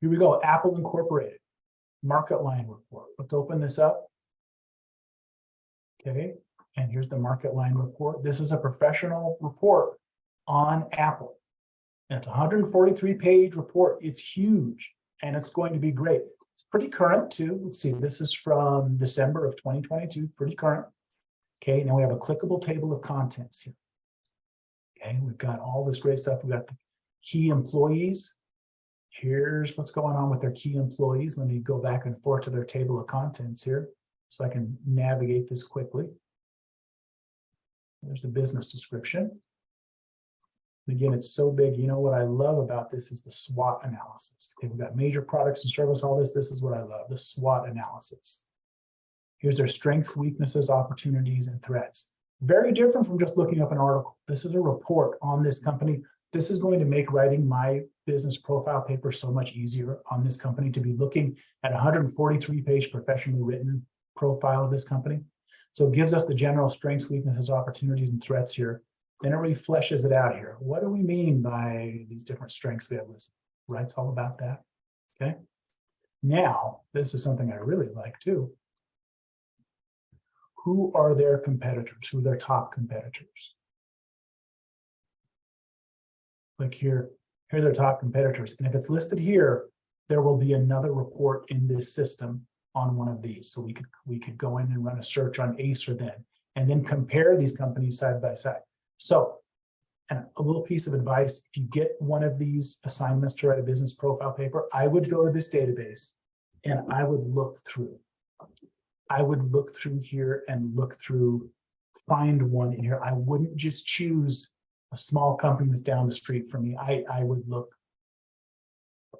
Here we go, Apple Incorporated, MarketLine report. Let's open this up. Okay, and here's the MarketLine report. This is a professional report on Apple. And it's a 143 page report. It's huge and it's going to be great. It's pretty current too. Let's see, this is from December of 2022, pretty current. Okay, now we have a clickable table of contents here. Okay, we've got all this great stuff. We've got the key employees. Here's what's going on with their key employees. Let me go back and forth to their table of contents here so I can navigate this quickly. There's the business description. Again, it's so big. You know what I love about this is the SWOT analysis. Okay, we've got major products and service, all this. This is what I love, the SWOT analysis. Here's their strengths, weaknesses, opportunities, and threats. Very different from just looking up an article. This is a report on this company. This is going to make writing my business profile paper so much easier on this company to be looking at 143 page professionally written profile of this company. So it gives us the general strengths, weaknesses, opportunities, and threats here. Then it really fleshes it out here. What do we mean by these different strengths we have listed? It's all about that. Okay. Now, this is something I really like too. Who are their competitors? Who are their top competitors? Like here, here are their top competitors. And if it's listed here, there will be another report in this system on one of these. So we could we could go in and run a search on Ace or then, and then compare these companies side by side. So and a little piece of advice, if you get one of these assignments to write a business profile paper, I would go to this database and I would look through. I would look through here and look through, find one in here. I wouldn't just choose a small company that's down the street from me. I, I would look,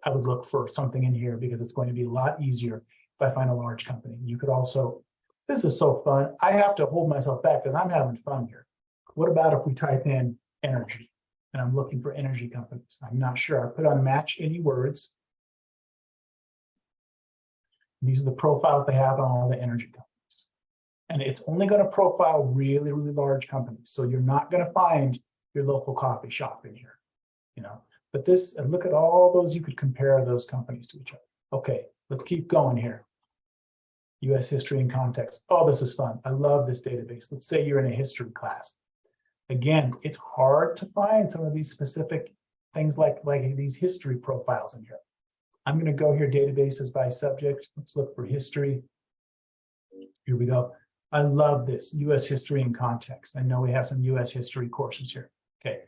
I would look for something in here because it's going to be a lot easier if I find a large company. You could also, this is so fun. I have to hold myself back because I'm having fun here. What about if we type in energy and I'm looking for energy companies? I'm not sure. I put on match any words. These are the profiles they have on all the energy companies. And it's only going to profile really, really large companies. So you're not going to find your local coffee shop in here, you know. But this, and look at all those, you could compare those companies to each other. Okay, let's keep going here. US history and context. Oh, this is fun. I love this database. Let's say you're in a history class. Again, it's hard to find some of these specific things like, like these history profiles in here. I'm going to go here, databases by subject. Let's look for history. Here we go. I love this, US history and context. I know we have some US history courses here. Okay.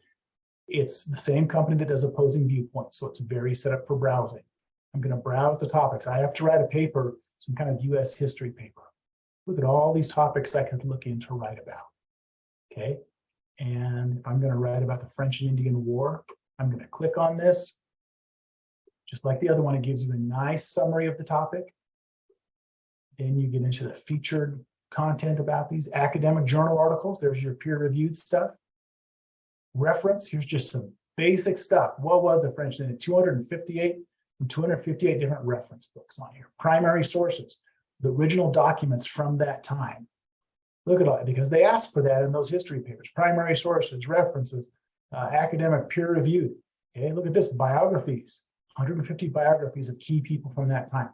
It's the same company that does opposing viewpoints, so it's very set up for browsing. I'm going to browse the topics. I have to write a paper, some kind of US history paper. Look at all these topics I could look into write about. Okay, and if I'm going to write about the French and Indian War, I'm going to click on this. Just like the other one, it gives you a nice summary of the topic. Then you get into the featured content about these academic journal articles. There's your peer-reviewed stuff. Reference, here's just some basic stuff. What was the French? And 258 from 258 different reference books on here. Primary sources, the original documents from that time. Look at all that because they ask for that in those history papers. Primary sources, references, uh, academic peer reviewed. Okay, look at this biographies, 150 biographies of key people from that time.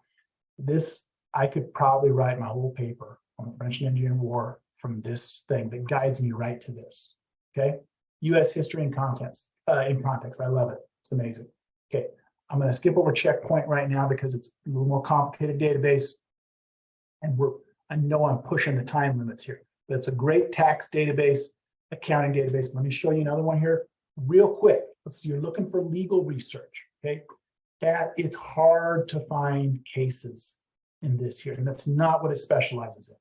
This, I could probably write my whole paper on the French and Indian War from this thing that guides me right to this. Okay, U.S. history and contents uh, in context. I love it. It's amazing. Okay, I'm going to skip over checkpoint right now because it's a little more complicated database. And we're, I know I'm pushing the time limits here, but it's a great tax database, accounting database. Let me show you another one here real quick. Let's you're looking for legal research. Okay, that it's hard to find cases in this here, and that's not what it specializes in.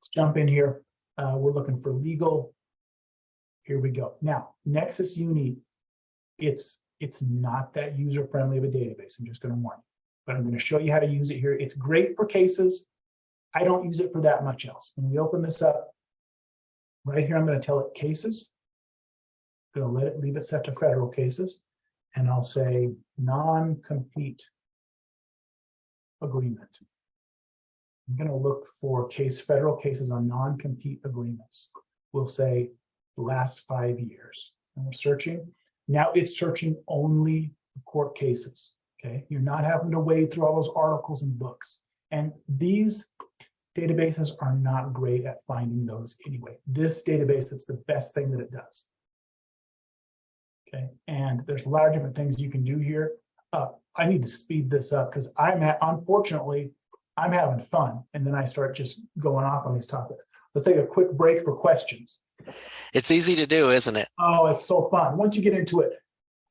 Let's jump in here. Uh, we're looking for legal. Here we go. Now, Nexis Uni, it's it's not that user friendly of a database. I'm just going to warn you, but I'm going to show you how to use it here. It's great for cases. I don't use it for that much else. When we open this up, right here, I'm going to tell it cases. I'm going to let it leave it set to federal cases, and I'll say non-compete agreement. I'm going to look for case federal cases on non-compete agreements. We'll say the last five years. And we're searching. Now it's searching only court cases. Okay, you're not having to wade through all those articles and books. And these databases are not great at finding those anyway. This database, it's the best thing that it does. And there's a lot of different things you can do here. Uh, I need to speed this up because I'm at, unfortunately, I'm having fun. And then I start just going off on these topics. Let's take a quick break for questions. It's easy to do, isn't it? Oh, it's so fun. Once you get into it,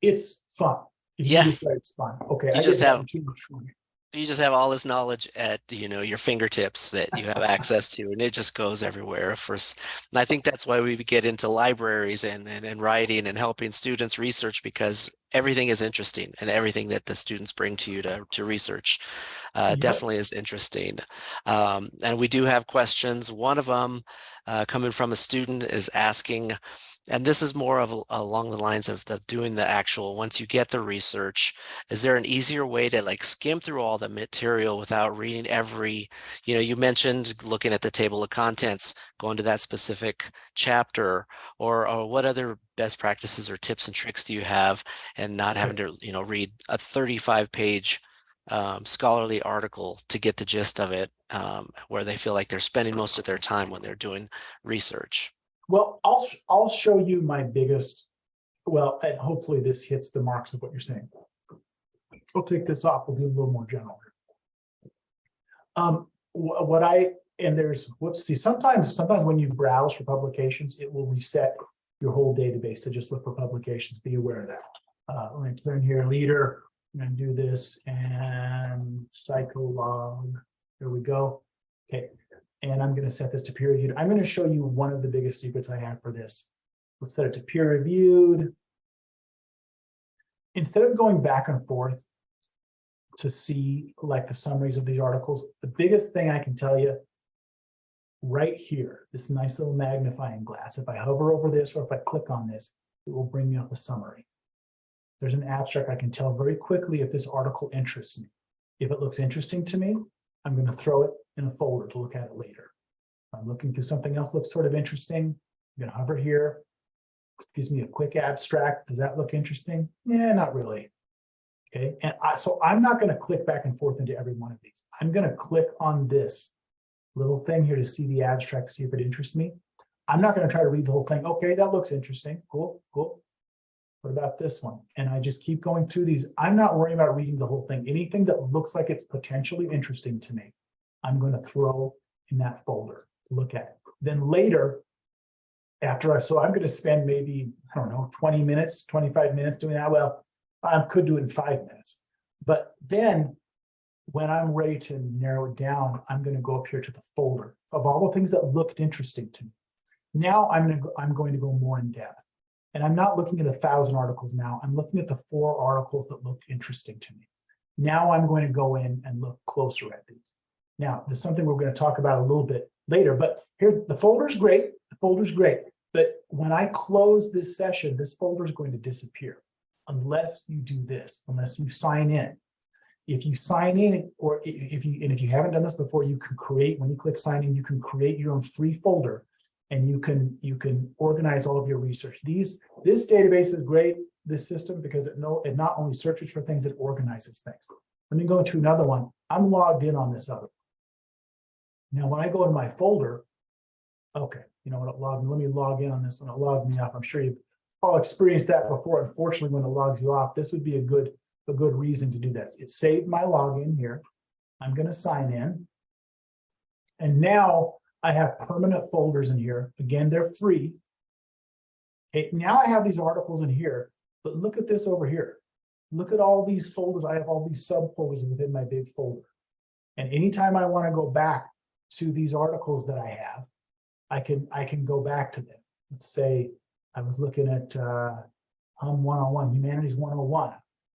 it's fun. If Yeah. It's fun. Okay. You I just have- too much fun. You just have all this knowledge at, you know, your fingertips that you have access to, and it just goes everywhere. First, and I think that's why we get into libraries and, and, and writing and helping students research because everything is interesting and everything that the students bring to you to, to research uh, Yep. definitely is interesting. Um, and we do have questions. One of them uh, coming from a student is asking, and this is more of a- along the lines of the doing the actual, once you get the research, is there an easier way to like skim through all the material without reading every, you know, you mentioned looking at the table of contents, going to that specific chapter, or, or what other best practices or tips and tricks do you have and not having to, you know, read a 35 page um, scholarly article to get the gist of it, um, where they feel like they're spending most of their time when they're doing research. Well, I'll, sh- I'll show you my biggest, well, and hopefully this hits the marks of what you're saying. We'll take this off. We'll do a little more general. Um, wh- what I, and there's, whoops, see, sometimes, sometimes when you browse for publications, it will reset your whole database to just look for publications. Be aware of that. Uh, let me turn here, leader, I'm gonna do this and psycholog. There we go. Okay, and I'm gonna set this to peer reviewed. I'm gonna show you one of the biggest secrets I have for this. Let's set it to peer reviewed. Instead of going back and forth to see like the summaries of these articles, the biggest thing I can tell you right here, this nice little magnifying glass, if I hover over this or if I click on this, it will bring me up a summary. There's an abstract, I can tell very quickly if this article interests me. If it looks interesting to me, I'm going to throw it in a folder to look at it later. If I'm looking through something else looks sort of interesting. I'm going to hover here. Gives me a quick abstract. Does that look interesting? Yeah, not really. Okay, and I, so I'm not going to click back and forth into every one of these. I'm going to click on this little thing here to see the abstract, see if it interests me. I'm not going to try to read the whole thing. Okay, that looks interesting. Cool, cool. What about this one? And I just keep going through these. I'm not worrying about reading the whole thing. Anything that looks like it's potentially interesting to me, I'm going to throw in that folder to look at. Then later, after I, so I'm going to spend maybe, I don't know, 20 minutes, 25 minutes doing that. Well, I could do it in five minutes. But then when I'm ready to narrow it down, I'm gonna go up here to the folder of all the things that looked interesting to me. Now I'm gonna, go- I'm going to go more in depth. And I'm not looking at a thousand articles now. I'm looking at the four articles that looked interesting to me. Now I'm going to go in and look closer at these. Now, there's something we're going to talk about a little bit later, but here, the folder's great, the folder's great. But when I close this session, this folder is going to disappear unless you do this, unless you sign in. If you sign in, or if you, and if you haven't done this before, you can create, when you click sign in, you can create your own free folder and you can, you can organize all of your research. These, this database is great, this system, because it know, it not only searches for things, it organizes things. Let me go into another one. I'm logged in on this other. One. Now, when I go in my folder, okay, you know what, logged, let me log in on this one, it logged me off. I'm sure you've all experienced that before. Unfortunately, when it logs you off, this would be a good, a good reason to do this. It saved my login here. I'm gonna sign in. And now I have permanent folders in here. Again, they're free. Okay, now I have these articles in here, but look at this over here. Look at all these folders. I have all these subfolders within my big folder. And anytime I want to go back to these articles that I have, I can, I can go back to them. Let's say I was looking at uh, Hum 101, Humanities 101.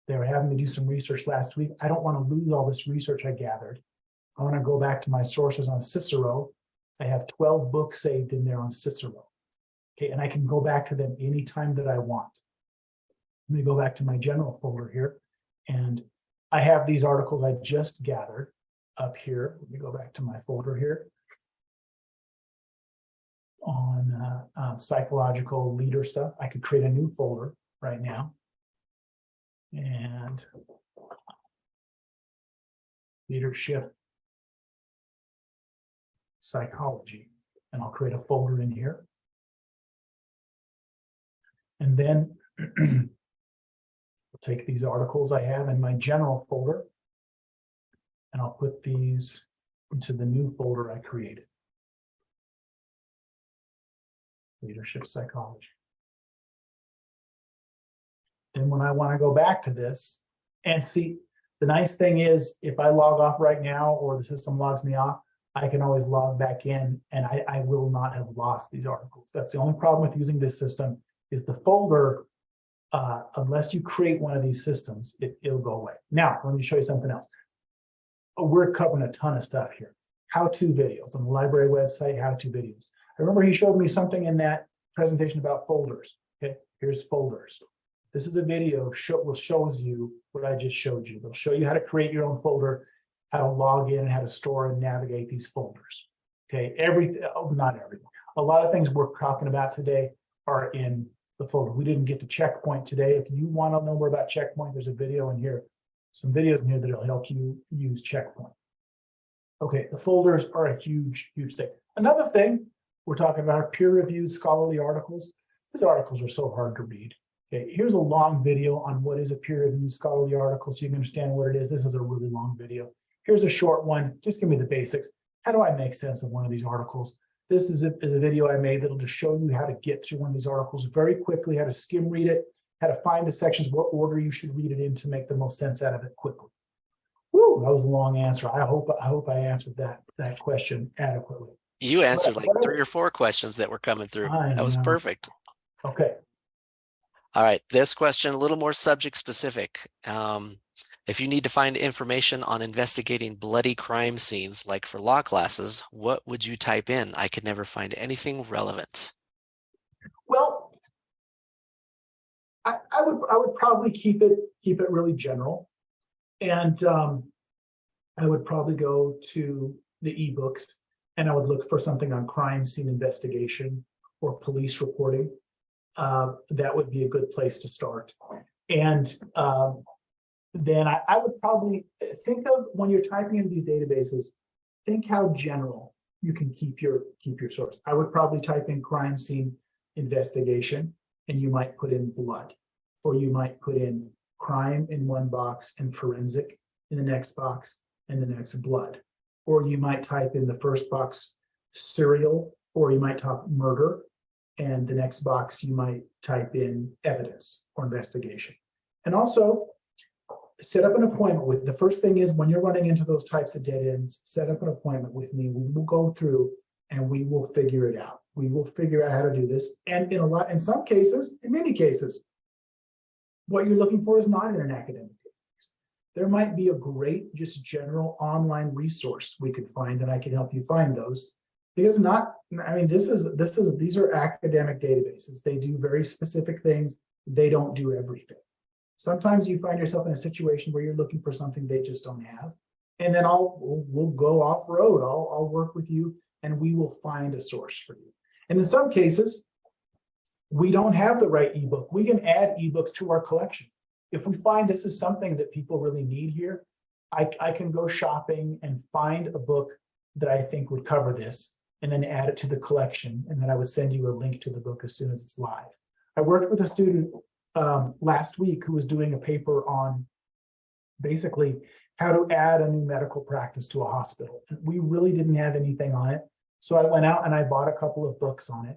They were having to do some research last week. I don't want to lose all this research I gathered. I want to go back to my sources on Cicero. I have 12 books saved in there on Cicero. Okay, and I can go back to them anytime that I want. Let me go back to my general folder here. And I have these articles I just gathered up here. Let me go back to my folder here. On uh, uh, psychological leader stuff, I could create a new folder right now. And leadership psychology, and I'll create a folder in here. And then I'll take these articles I have in my general folder. And I'll put these into the new folder I created. Leadership psychology. Then when I want to go back to this and see, the nice thing is if I log off right now or the system logs me off, I can always log back in and I, I will not have lost these articles. That's the only problem with using this system is the folder, uh, unless you create one of these systems, it, it'll go away. Now, let me show you something else. Oh, We're covering a ton of stuff here. How-to videos on the library website, how-to videos. I remember he showed me something in that presentation about folders. Okay, here's folders. This is a video show, will shows you what I just showed you. It'll show you how to create your own folder, how to log in, and how to store and navigate these folders. Okay, everything, oh, not everything. A lot of things we're talking about today are in the folder. We didn't get to checkpoint today. If you want to know more about checkpoint, there's a video in here, some videos in here that'll help you use checkpoint. Okay, the folders are a huge, huge thing. Another thing we're talking about are peer-reviewed scholarly articles. These articles are so hard to read. Okay, here's a long video on what is a peer-reviewed scholarly article, so you can understand what it is. This is a really long video. Here's a short one. Just give me the basics. How do I make sense of one of these articles? This is a, is a video I made that'll just show you how to get through one of these articles very quickly, how to skim read it, how to find the sections, what order you should read it in to make the most sense out of it quickly. Woo, that was a long answer. I hope, I hope I answered that, that question adequately. You answered like three or four questions that were coming through. I That was perfect. Okay, All right, this question, a little more subject specific. Um, if you need to find information on investigating bloody crime scenes, like for law classes, what would you type in? I could never find anything relevant. well, I, I would, I would probably keep it, keep it really general. And um, I would probably go to the ebooks and I would look for something on crime scene investigation or police reporting. Uh, that would be a good place to start. And um, then I, I would probably think of when you're typing into these databases, think how general you can keep your keep your source. I would probably type in crime scene investigation and you might put in blood, or you might put in crime in one box and forensic in the next box and the next blood. Or you might type in the first box serial, or you might type murder. And the next box, you might type in evidence or investigation. And also, set up an appointment with, the first thing is when you're running into those types of dead ends, set up an appointment with me. We will go through and we will figure it out. We will figure out how to do this. And in a lot, in some cases, in many cases, what you're looking for is not in an academic. There might be a great, just general online resource we could find, and I can help you find those. Because not, I mean, this is, this is, these are academic databases. They do very specific things. They don't do everything. Sometimes you find yourself in a situation where you're looking for something they just don't have. And then I'll, we'll, we'll go off road. I'll, I'll work with you and we will find a source for you. And in some cases, we don't have the right ebook. We can add ebooks to our collection. If we find this is something that people really need here, I, I can go shopping and find a book that I think would cover this and then add it to the collection. And then I would send you a link to the book as soon as it's live. I worked with a student um, last week who was doing a paper on basically how to add a new medical practice to a hospital. We really didn't have anything on it. So I went out and I bought a couple of books on it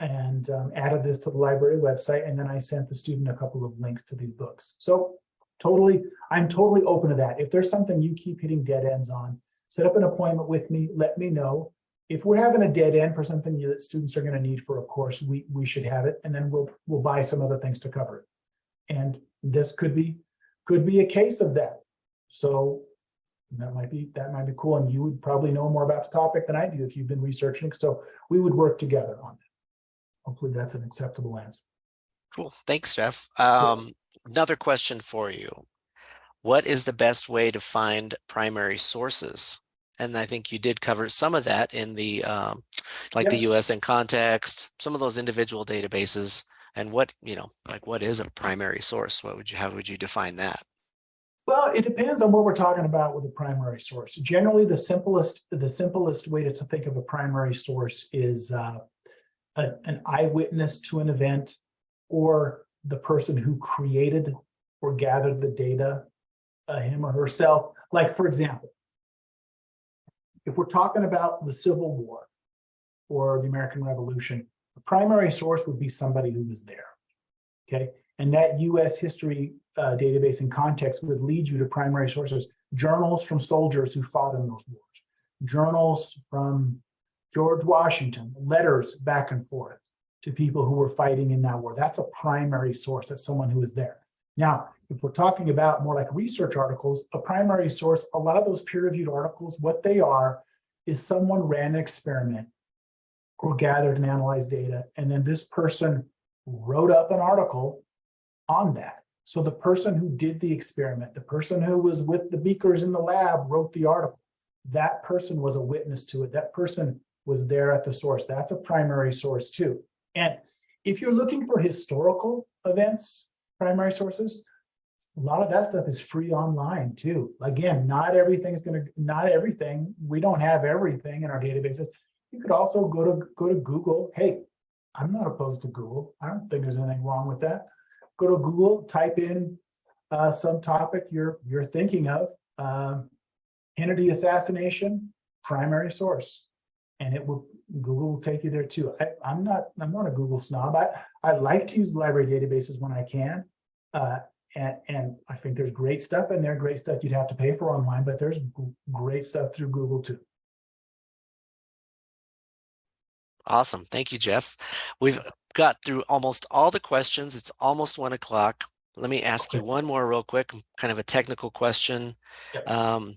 and um, added this to the library website. And then I sent the student a couple of links to these books. So totally, I'm totally open to that. If there's something you keep hitting dead ends on, set up an appointment with me, let me know. If we're having a dead end for something that students are going to need for a course, we, we should have it. And then we'll, we'll buy some other things to cover it. And this could be, could be a case of that. So that might be, that might be cool. And you would probably know more about the topic than I do if you've been researching. So we would work together on that. Hopefully that's an acceptable answer. Cool. Thanks, Jeff. Um, another question for you. What is the best way to find primary sources? And I think you did cover some of that in the, um, like the US in context, some of those individual databases and what, you know, like what is a primary source? What would you, how would you define that? Well, it depends on what we're talking about with a primary source. Generally, the simplest, the simplest way to, to think of a primary source is uh, a, an eyewitness to an event or the person who created or gathered the data, uh, him or herself. Like, for example, if we're talking about the Civil War or the American Revolution, the primary source would be somebody who was there. Okay. And that US history uh, database and context would lead you to primary sources, journals from soldiers who fought in those wars, journals from George Washington, letters back and forth to people who were fighting in that war. That's a primary source. That's someone who was there. Now, if we're talking about more like research articles, a primary source, a lot of those peer-reviewed articles, what they are is someone ran an experiment or gathered and analyzed data, and then this person wrote up an article on that. So the person who did the experiment, the person who was with the beakers in the lab wrote the article. That person was a witness to it. That person was there at the source. That's a primary source too. And if you're looking for historical events, primary sources, a lot of that stuff is free online too. Again, not everything is going to, not everything, we don't have everything in our databases. You could also go to go to Google. Hey, I'm not opposed to Google. I don't think there's anything wrong with that. Go to Google, type in uh, some topic you're you're thinking of. Uh, Kennedy assassination, primary source and it will Google will take you there too. I, am not I'm not a Google snob. I, I like to use library databases when I can. Uh, and, and I think there's great stuff in there, great stuff you'd have to pay for online, but there's great stuff through Google too. Awesome. Thank you, Jeff. We've got through almost all the questions. It's almost one o'clock. Let me ask you one more real quick, kind of a technical question. Yep. Um,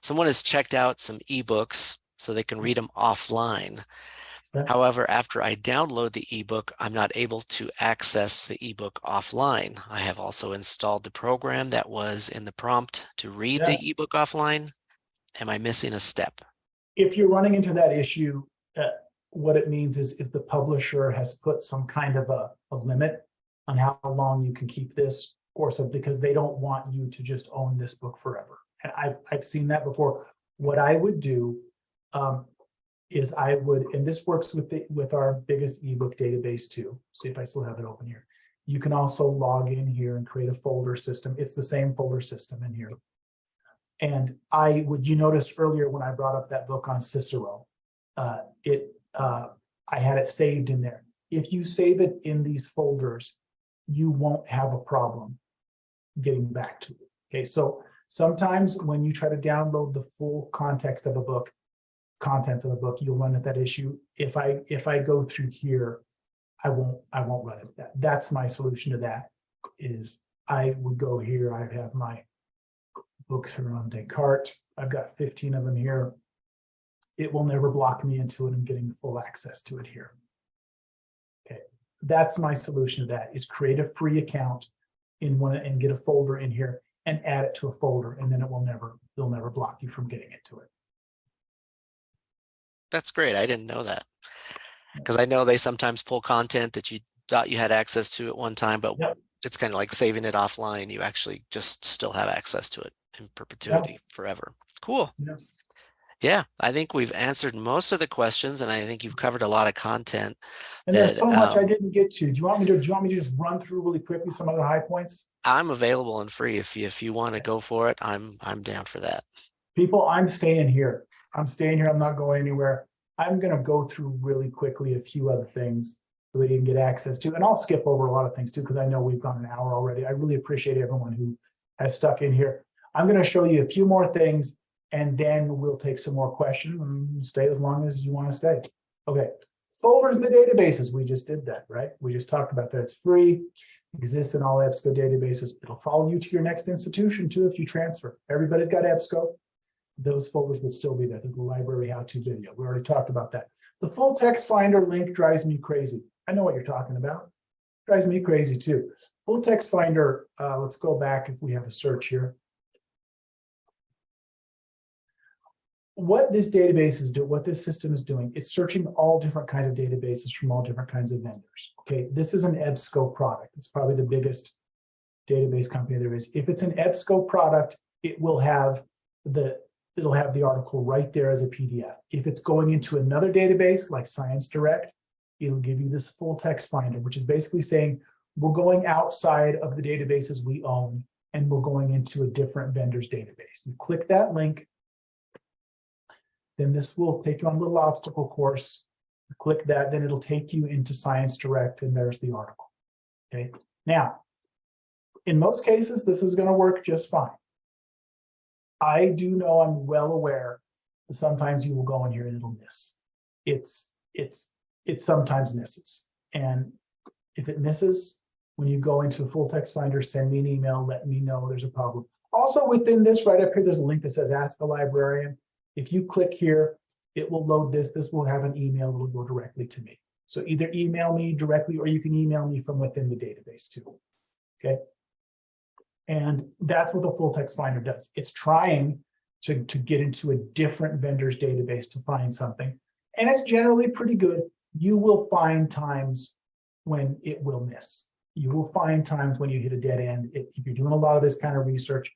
someone has checked out some ebooks so they can read them offline. However, after I download the ebook, I'm not able to access the ebook offline. I have also installed the program that was in the prompt to read yeah. the ebook offline. Am I missing a step? If you're running into that issue, uh, what it means is if the publisher has put some kind of a, a limit on how long you can keep this or something, because they don't want you to just own this book forever. And I've, I've seen that before. What I would do um, is I would, and this works with the with our biggest ebook database too. See if I still have it open here. You can also log in here and create a folder system. It's the same folder system in here. And I would you noticed earlier when I brought up that book on Cicero, uh, it uh, I had it saved in there. If you save it in these folders, you won't have a problem getting back to it. Okay, so sometimes when you try to download the full context of a book, contents of the book, you'll run into that issue. If I, if I go through here, I won't, I won't run into that. That's my solution to that is I would go here, I have my books on Descartes. I've got fifteen of them here. It will never block me into it and getting full access to it here. Okay, that's my solution to that is create a free account in one and get a folder in here and add it to a folder and then it will never, they'll never block you from getting into it. That's great. I didn't know that. Because I know they sometimes pull content that you thought you had access to at one time, but Yep. it's kind of like saving it offline. You actually just still have access to it in perpetuity forever. Cool. Yeah. Yeah, I think we've answered most of the questions and I think you've covered a lot of content. And there's so much I um, didn't get to. Do you want me to, do you want me to just run through really quickly some other high points? I'm available and free. If you, if you want to go for it, I'm, I'm down for that. People, I'm staying here. I'm staying here. I'm not going anywhere. I'm gonna go through really quickly a few other things that we didn't get access to, and I'll skip over a lot of things too, because I know we've gone an hour already. I really appreciate everyone who has stuck in here. I'm gonna show you a few more things, and then we'll take some more questions and stay as long as you want to stay. Okay, folders in the databases. We just did that, right? We just talked about that. It's free, exists in all EBSCO databases. It'll follow you to your next institution too if you transfer. Everybody's got EBSCO those folders would still be there, the library how-to video. We already talked about that. The full text finder link drives me crazy. I know what you're talking about. Drives me crazy too. Full text finder, uh, let's go back if we have a search here. What this database is doing, what this system is doing, it's searching all different kinds of databases from all different kinds of vendors. Okay, this is an EBSCO product. It's probably the biggest database company there is. If it's an EBSCO product, it will have the it'll have the article right there as a PDF. If it's going into another database like Science Direct, it'll give you this full text finder, which is basically saying we're going outside of the databases we own and we're going into a different vendor's database. You click that link, then this will take you on a little obstacle course. You click that, then it'll take you into Science Direct and there's the article. Okay, now, in most cases, this is going to work just fine. I do know I'm well aware that sometimes you will go in here and it'll miss. It's, it's, it sometimes misses. And if it misses, when you go into a full text finder, send me an email, let me know there's a problem. Also within this right up here, there's a link that says ask a librarian. If you click here, it will load this. This will have an email that will go directly to me. So either email me directly or you can email me from within the database too. Okay. And that's what the full text finder does. It's trying to, to get into a different vendor's database to find something. And it's generally pretty good. You will find times when it will miss. You will find times when you hit a dead end. If you're doing a lot of this kind of research.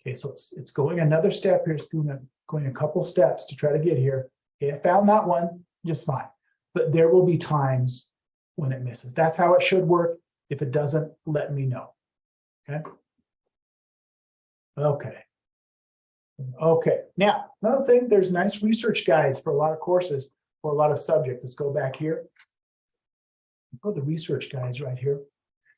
Okay, so it's, it's going another step here. It's going a, going a couple steps to try to get here. Okay, I found that one just fine. But there will be times when it misses. That's how it should work. If it doesn't, let me know. Okay. Okay. Okay, now, another thing, there's nice research guides for a lot of courses, for a lot of subjects. Let's go back here. Go the research guides right here.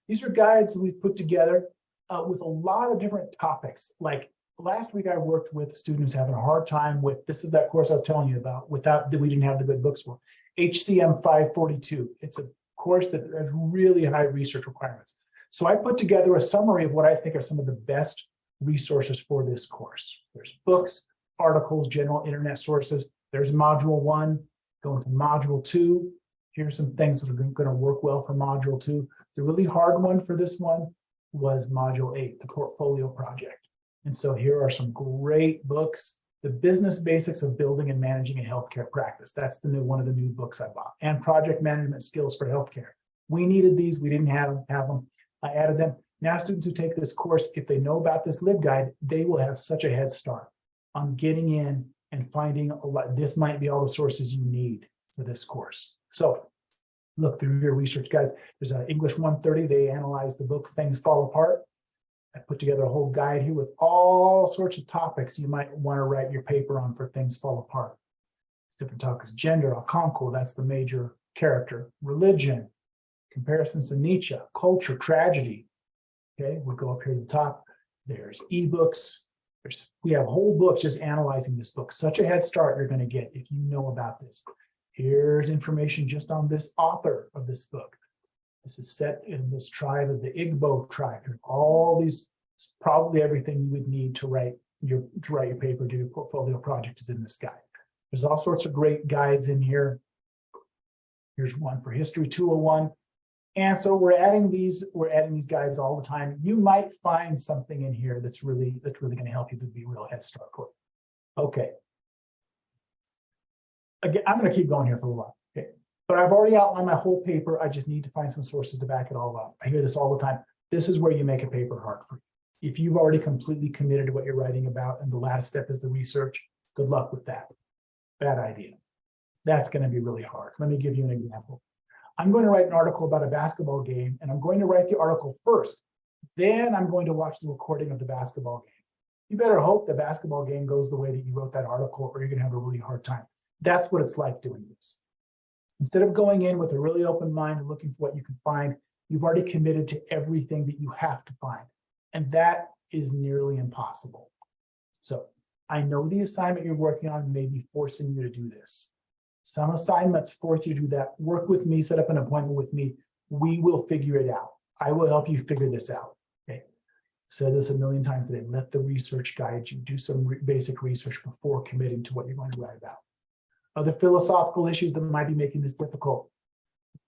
These are guides we've put together uh, with a lot of different topics. Like last week, I worked with students having a hard time with, this is that course I was telling you about, without, that we didn't have the good books for. HCM 542. It's a course that has really high research requirements. So I put together a summary of what I think are some of the best resources for this course. There's books, articles, general internet sources. There's module one, going to module two. Here's some things that are going to work well for module two. The really hard one for this one was module eight, the portfolio project. And so here are some great books. The business basics of building and managing a healthcare practice. That's the new one of the new books I bought. And project management skills for healthcare. We needed these. We didn't have them. Have them. I added them. Now students who take this course, if they know about this LibGuide, they will have such a head start on getting in and finding a lot. This might be all the sources you need for this course. So look through your research guides. There's an English 130. They analyze the book Things Fall Apart. I put together a whole guide here with all sorts of topics you might want to write your paper on for Things Fall Apart. It's different topics. Gender, Okonkwo, that's the major character. Religion, comparisons to Nietzsche, culture, tragedy, Okay, we'll go up here to the top. There's ebooks. There's, we have whole books just analyzing this book. Such a head start you're going to get if you know about this. Here's information just on this author of this book. This is set in this tribe of the Igbo tribe. All these, probably everything you would need to write your, to write your paper, do your portfolio project is in this guide. There's all sorts of great guides in here. Here's one for History 201. And so we're adding these, we're adding these guides all the time. You might find something in here that's really, that's really going to help you to be real head start you. Okay. Again, I'm going to keep going here for a while. Okay. But I've already outlined my whole paper. I just need to find some sources to back it all up. I hear this all the time. This is where you make a paper hard for you. If you've already completely committed to what you're writing about and the last step is the research, good luck with that. Bad idea. That's going to be really hard. Let me give you an example. I'm going to write an article about a basketball game and I'm going to write the article first. Then I'm going to watch the recording of the basketball game. You better hope the basketball game goes the way that you wrote that article or you're going to have a really hard time. That's what it's like doing this. Instead of going in with a really open mind and looking for what you can find, you've already committed to everything that you have to find. And that is nearly impossible. So I know the assignment you're working on may be forcing you to do this. Some assignments force you to do that. Work with me, set up an appointment with me. We will figure it out. I will help you figure this out. Okay. Said this a million times today. Let the research guide you. Do some re basic research before committing to what you're going to write about. Other philosophical issues that might be making this difficult.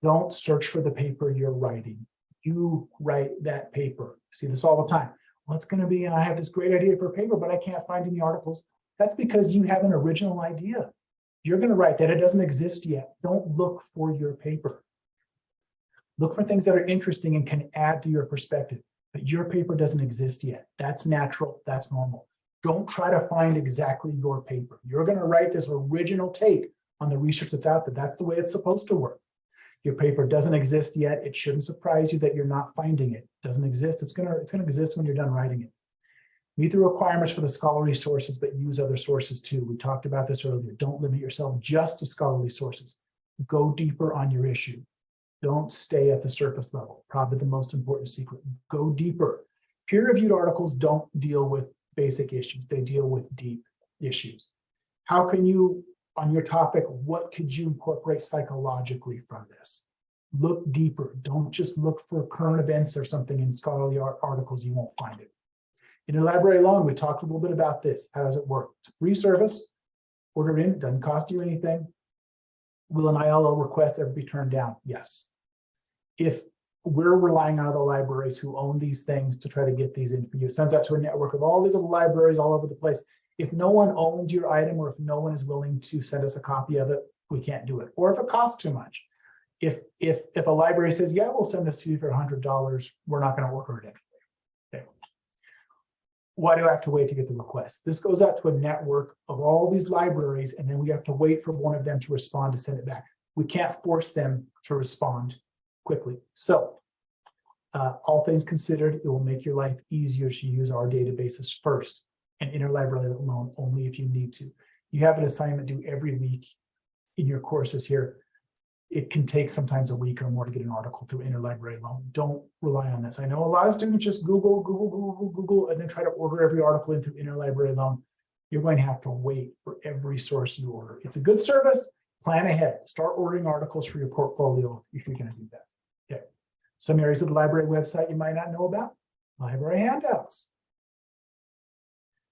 Don't search for the paper you're writing. You write that paper. See this all the time. What's going to be, and I have this great idea for a paper, but I can't find any articles. That's because you have an original idea you're going to write that it doesn't exist yet. Don't look for your paper. Look for things that are interesting and can add to your perspective. But your paper doesn't exist yet. That's natural. That's normal. Don't try to find exactly your paper. You're going to write this original take on the research that's out there. That's the way it's supposed to work. Your paper doesn't exist yet. It shouldn't surprise you that you're not finding it. it doesn't exist. It's going to it's going to exist when you're done writing it. Meet the requirements for the scholarly sources, but use other sources too. We talked about this earlier. Don't limit yourself just to scholarly sources. Go deeper on your issue. Don't stay at the surface level. Probably the most important secret. Go deeper. Peer-reviewed articles don't deal with basic issues. They deal with deep issues. How can you, on your topic, what could you incorporate psychologically from this? Look deeper. Don't just look for current events or something in scholarly articles. You won't find it. Interlibrary loan, we talked a little bit about this. How does it work? It's a free service. Order in, doesn't cost you anything. Will an ILO request ever be turned down? Yes. If we're relying on other libraries who own these things to try to get these in for you, sends out to a network of all these other libraries all over the place. If no one owns your item or if no one is willing to send us a copy of it, we can't do it. Or if it costs too much. If if if a library says, yeah, we'll send this to you for $100, we're not going to order it in why do I have to wait to get the request? This goes out to a network of all these libraries, and then we have to wait for one of them to respond to send it back. We can't force them to respond quickly. So uh, all things considered, it will make your life easier to use our databases first and interlibrary loan only if you need to. You have an assignment due every week in your courses here it can take sometimes a week or more to get an article through interlibrary loan. Don't rely on this. I know a lot of students just Google, Google, Google, Google, and then try to order every article into interlibrary loan. You're going to have to wait for every source you order. It's a good service. Plan ahead. Start ordering articles for your portfolio if you're going to do that. Okay. Some areas of the library website you might not know about. Library handouts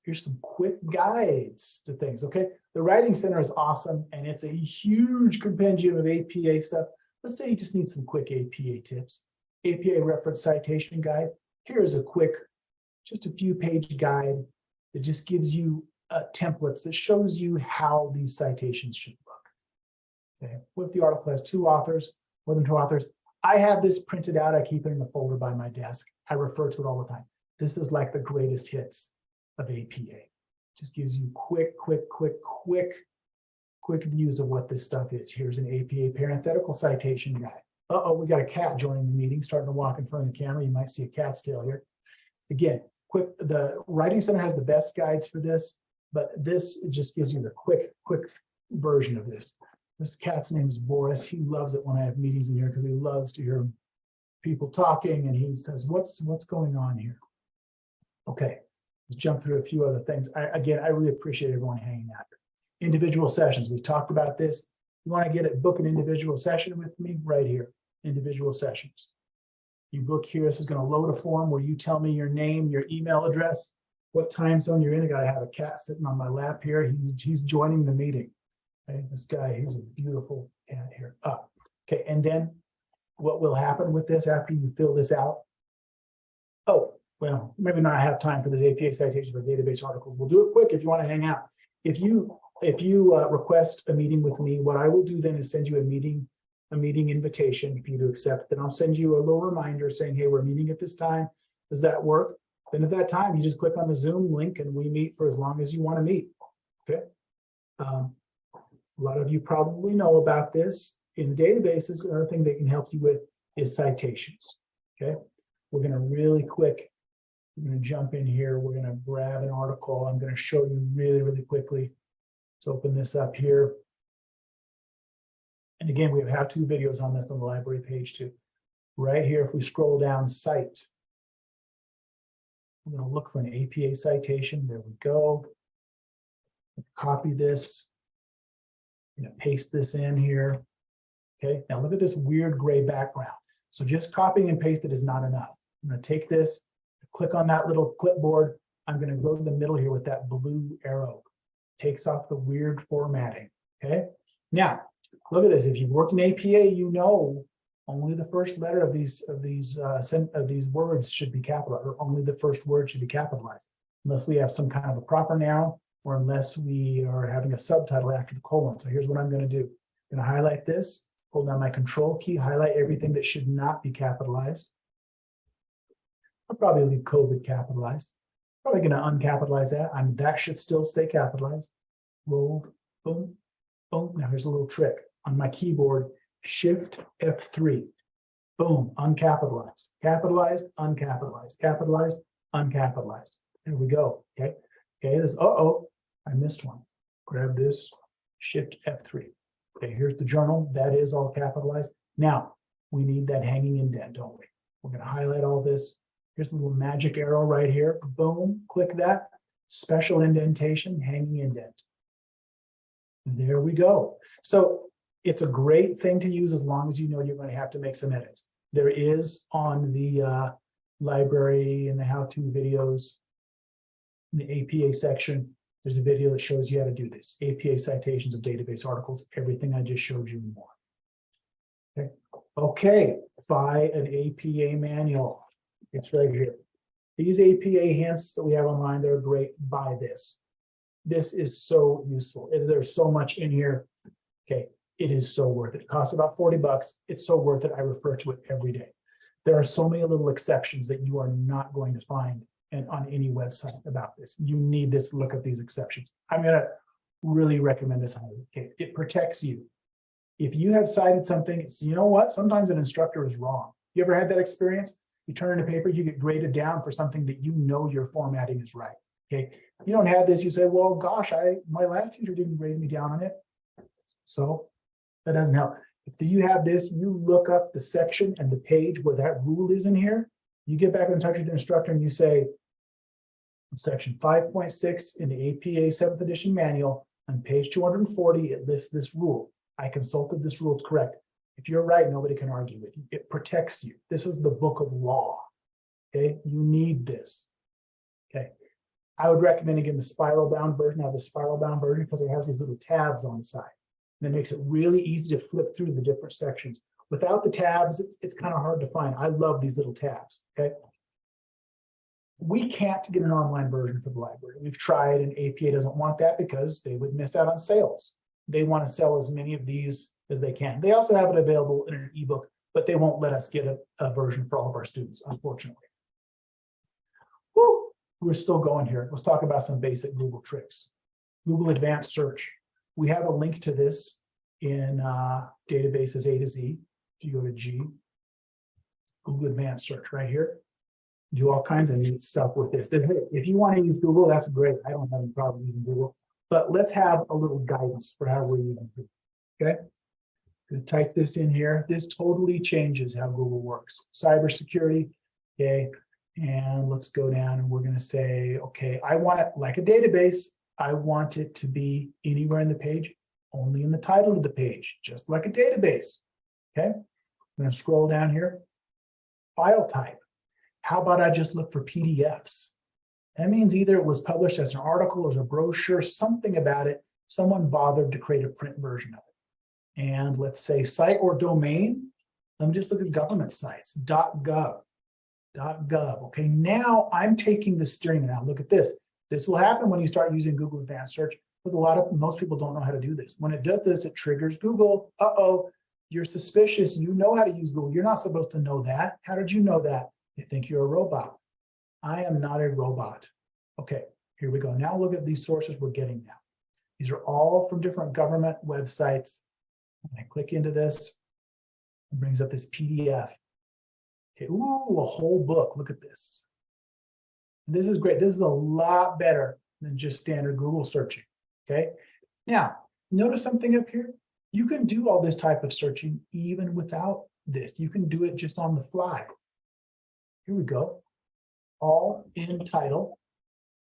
here's some quick guides to things, okay? The Writing Center is awesome, and it's a huge compendium of APA stuff. Let's say you just need some quick APA tips. APA Reference Citation Guide. Here's a quick, just a few page guide that just gives you uh, templates that shows you how these citations should look. Okay, what if the article has two authors, more than two authors? I have this printed out. I keep it in a folder by my desk. I refer to it all the time. This is like the greatest hits of APA. Just gives you quick, quick, quick, quick, quick views of what this stuff is. Here's an APA parenthetical citation guide. Uh-oh, we got a cat joining the meeting, starting to walk in front of the camera. You might see a cat's tail here. Again, quick, the Writing Center has the best guides for this, but this just gives you the quick, quick version of this. This cat's name is Boris. He loves it when I have meetings in here because he loves to hear people talking and he says, what's what's going on here? Okay, let's jump through a few other things. I, again, I really appreciate everyone hanging out. Individual sessions, we talked about this. You want to get it, book an individual session with me right here, individual sessions. You book here, this is going to load a form where you tell me your name, your email address, what time zone you're in. I gotta have a cat sitting on my lap here. He's, he's joining the meeting. Okay, this guy, he's a beautiful cat here. Up. Okay, and then what will happen with this after you fill this out? Oh, well, maybe not have time for this APA citation for database articles. We'll do it quick if you want to hang out. If you, if you uh, request a meeting with me, what I will do then is send you a meeting, a meeting invitation for you to accept. Then I'll send you a little reminder saying, hey, we're meeting at this time. Does that work? Then at that time, you just click on the Zoom link and we meet for as long as you want to meet. Okay. Um, a lot of you probably know about this in databases. Another thing they can help you with is citations. Okay. We're going to really quick. I'm going to jump in here. We're going to grab an article. I'm going to show you really, really quickly. Let's open this up here. And again, we have how-to videos on this on the library page too. Right here, if we scroll down site, I'm going to look for an APA citation. There we go. Copy this. I'm going to paste this in here. Okay, now look at this weird gray background. So just copying and paste it is not enough. I'm going to take this, click on that little clipboard. I'm going to go to the middle here with that blue arrow. Takes off the weird formatting. Okay, now look at this. If you've worked in APA, you know only the first letter of these of these uh, of these words should be capitalized, or only the first word should be capitalized, unless we have some kind of a proper noun, or unless we are having a subtitle after the colon. So here's what I'm going to do. I'm going to highlight this, hold down my control key, highlight everything that should not be capitalized. I'll probably leave COVID capitalized. Probably going to uncapitalize that. I mean, that should still stay capitalized. Roll, boom, boom. Now here's a little trick on my keyboard. Shift F3. Boom, uncapitalized, capitalized, uncapitalized, capitalized, uncapitalized. There we go. Okay. Okay, this, uh-oh, I missed one. Grab this, shift F3. Okay, here's the journal. That is all capitalized. Now, we need that hanging indent, don't we? We're going to highlight all this. Here's the little magic arrow right here. Boom, click that. Special indentation, hanging indent. There we go. So it's a great thing to use as long as you know you're going to have to make some edits. There is on the uh, library and the how-to videos, the APA section, there's a video that shows you how to do this. APA citations of database articles, everything I just showed you more. Okay, okay. buy an APA manual. It's right here. These APA hints that we have online, they're great. Buy this. This is so useful. There's so much in here. Okay, it is so worth it. It costs about 40 bucks. It's so worth it. I refer to it every day. There are so many little exceptions that you are not going to find in, on any website about this. You need this look at these exceptions. I'm going to really recommend this. Okay, it protects you. If you have cited something, you know what? Sometimes an instructor is wrong. You ever had that experience? You turn in a paper, you get graded down for something that you know your formatting is right. Okay, you don't have this. You say, well, gosh, I my last teacher didn't grade me down on it. So that doesn't help. If you have this, you look up the section and the page where that rule is in here. You get back in touch with the instructor and you say, section 5.6 in the APA 7th edition manual on page 240, it lists this rule. I consulted this rule, it's correct. If you're right, nobody can argue with you. It protects you. This is the book of law. Okay, you need this. Okay, I would recommend again the spiral bound version. I have the spiral bound version because it has these little tabs on the side. And it makes it really easy to flip through the different sections. Without the tabs, it's, it's kind of hard to find. I love these little tabs, okay? We can't get an online version for the library. We've tried and APA doesn't want that because they would miss out on sales. They want to sell as many of these as they can. They also have it available in an ebook, but they won't let us get a, a version for all of our students, unfortunately. Woo, we're still going here. Let's talk about some basic Google tricks. Google Advanced Search. We have a link to this in uh, databases A to Z. If you go to G, Google Advanced Search right here, do all kinds of neat stuff with this. If you want to use Google, that's great. I don't have any problem using Google, but let's have a little guidance for how we're using it. Okay. Gonna type this in here. This totally changes how Google works. Cybersecurity. Okay. And let's go down and we're gonna say, okay, I want it like a database. I want it to be anywhere in the page, only in the title of the page, just like a database. Okay, I'm gonna scroll down here. File type. How about I just look for PDFs? That means either it was published as an article or as a brochure, something about it. Someone bothered to create a print version of it. And let's say site or domain. Let me just look at government sites, .gov, .gov. Okay, now I'm taking the steering now. Look at this. This will happen when you start using Google Advanced Search because a lot of most people don't know how to do this. When it does this, it triggers Google. Uh-oh, you're suspicious. You know how to use Google. You're not supposed to know that. How did you know that? They think you're a robot. I am not a robot. Okay, here we go. Now look at these sources we're getting now. These are all from different government websites. I click into this, it brings up this PDF. Okay, ooh, a whole book. Look at this. This is great. This is a lot better than just standard Google searching. Okay. Now, notice something up here. You can do all this type of searching even without this. You can do it just on the fly. Here we go. All in title.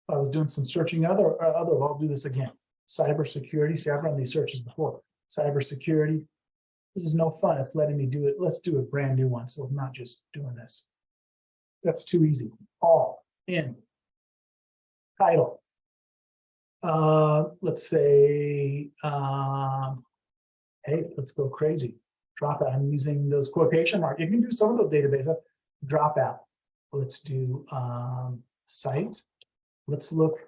I was doing some searching other, uh, other, I'll do this again. Cybersecurity. See, I've run these searches before. Cybersecurity. This is no fun. It's letting me do it. Let's do a brand new one. So I'm not just doing this. That's too easy. All in title. Uh, let's say, um, hey, let's go crazy. Drop out. I'm using those quotation marks. You can do some of those databases. Drop out. Let's do um, site. Let's look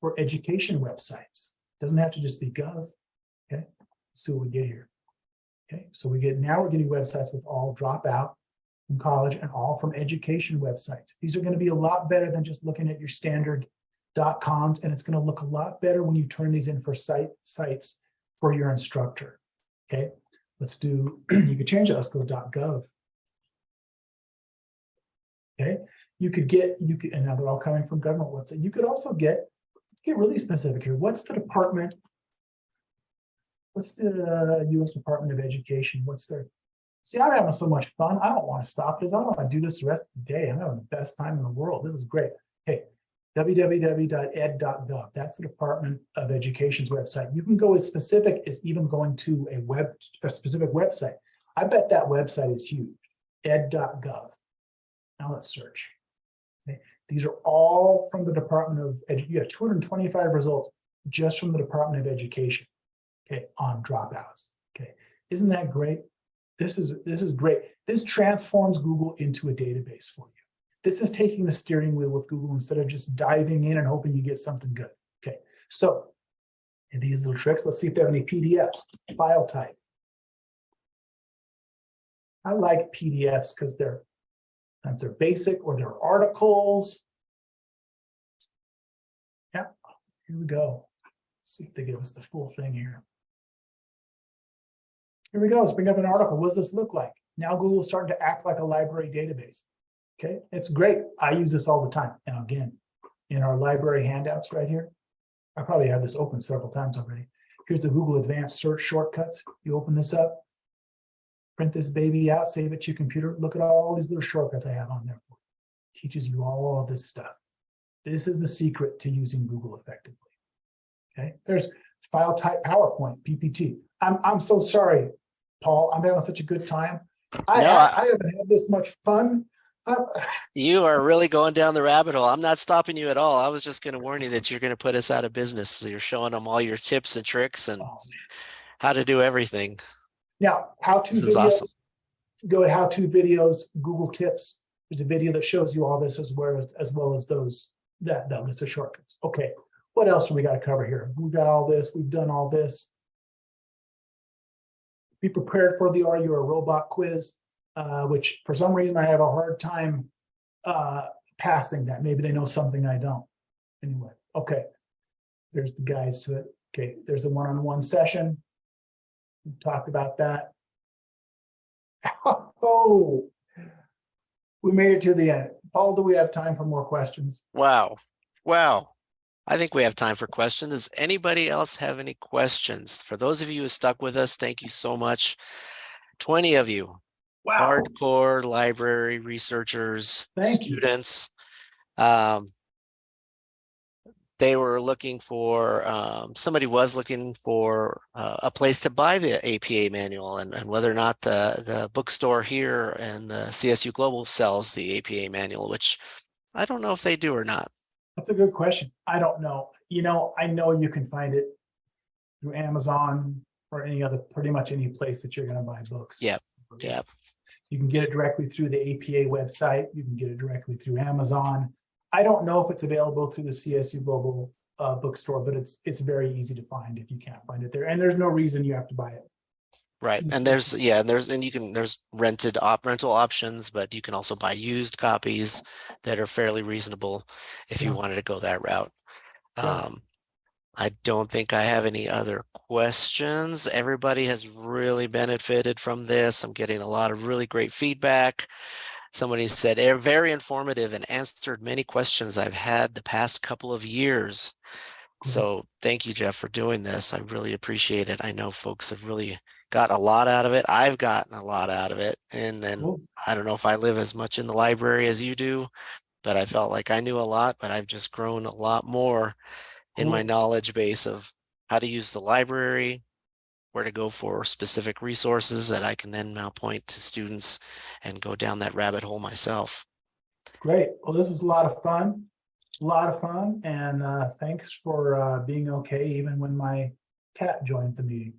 for education websites. Doesn't have to just be gov. See what we get here. Okay, so we get now we're getting websites with all dropout from college and all from education websites. These are going to be a lot better than just looking at your standard coms, and it's going to look a lot better when you turn these in for site sites for your instructor. Okay, let's do, you could change it. Let's go .gov. Okay, you could get, you could, and now they're all coming from government website. You could also get, let's get really specific here. What's the department? What's the uh, US Department of Education? What's their, see, I'm having so much fun. I don't want to stop this. I don't want to do this the rest of the day. I'm having the best time in the world. This is great. Hey, www.ed.gov. That's the Department of Education's website. You can go as specific as even going to a web, a specific website. I bet that website is huge, ed.gov. Now let's search. Okay. These are all from the Department of Education. You have 225 results just from the Department of Education, okay, on dropouts. Okay, isn't that great? This is this is great. This transforms Google into a database for you. This is taking the steering wheel with Google instead of just diving in and hoping you get something good. Okay, so these little tricks, let's see if they have any PDFs, file type. I like PDFs because they're that's their basic or their articles. Yeah, here we go. Let's see if they give us the full thing here. Here we go. Let's bring up an article. What does this look like? Now Google's starting to act like a library database. Okay, it's great. I use this all the time. Now, again, in our library handouts right here, I probably have this open several times already. Here's the Google Advanced Search shortcuts. You open this up, print this baby out, save it to your computer. Look at all these little shortcuts I have on there. For. Teaches you all this stuff. This is the secret to using Google effectively. Okay, there's file type PowerPoint, PPT. I'm, I'm so sorry, Paul. I'm having such a good time. I, no, I, I haven't had this much fun. Uh, you are really going down the rabbit hole. I'm not stopping you at all. I was just going to warn you that you're going to put us out of business. So you're showing them all your tips and tricks and oh, how to do everything. Now, how-to videos, awesome. go to how-to videos, Google Tips. There's a video that shows you all this as well as, as well as those that, that list of shortcuts. Okay, what else do we got to cover here? We've got all this, we've done all this. Be prepared for the Are You a Robot quiz, uh, which for some reason I have a hard time uh, passing that. Maybe they know something I don't. Anyway, okay. There's the guides to it. Okay, there's the one-on-one -on -one session. We talked about that. Oh, we made it to the end. Paul, do we have time for more questions? Wow. Wow. I think we have time for questions. Does anybody else have any questions? For those of you who stuck with us, thank you so much. 20 of you, wow. hardcore library researchers, thank students. Um, they were looking for, um, somebody was looking for uh, a place to buy the APA manual and, and whether or not the, the bookstore here and the CSU Global sells the APA manual, which I don't know if they do or not. That's a good question. I don't know. You know, I know you can find it through Amazon or any other, pretty much any place that you're gonna buy books. Yep, yep. You can get it directly through the APA website. You can get it directly through Amazon. I don't know if it's available through the CSU Global uh, bookstore, but it's, it's very easy to find if you can't find it there. And there's no reason you have to buy it. Right, and there's, yeah, and there's, and you can, there's rented op, rental options, but you can also buy used copies that are fairly reasonable if you Yeah. wanted to go that route. Yeah. Um, I don't think I have any other questions. Everybody has really benefited from this. I'm getting a lot of really great feedback. Somebody said, "Eh, very informative and answered many questions I've had the past couple of years. Cool. So thank you, Jeff, for doing this. I really appreciate it. I know folks have really got a lot out of it. I've gotten a lot out of it. And then Cool. I don't know if I live as much in the library as you do, but I felt like I knew a lot, but I've just grown a lot more in my knowledge base of how to use the library, where to go for specific resources that I can then now point to students and go down that rabbit hole myself. Great. Well, this was a lot of fun. A lot of fun. And uh, thanks for uh, being okay even when my cat joined the meeting.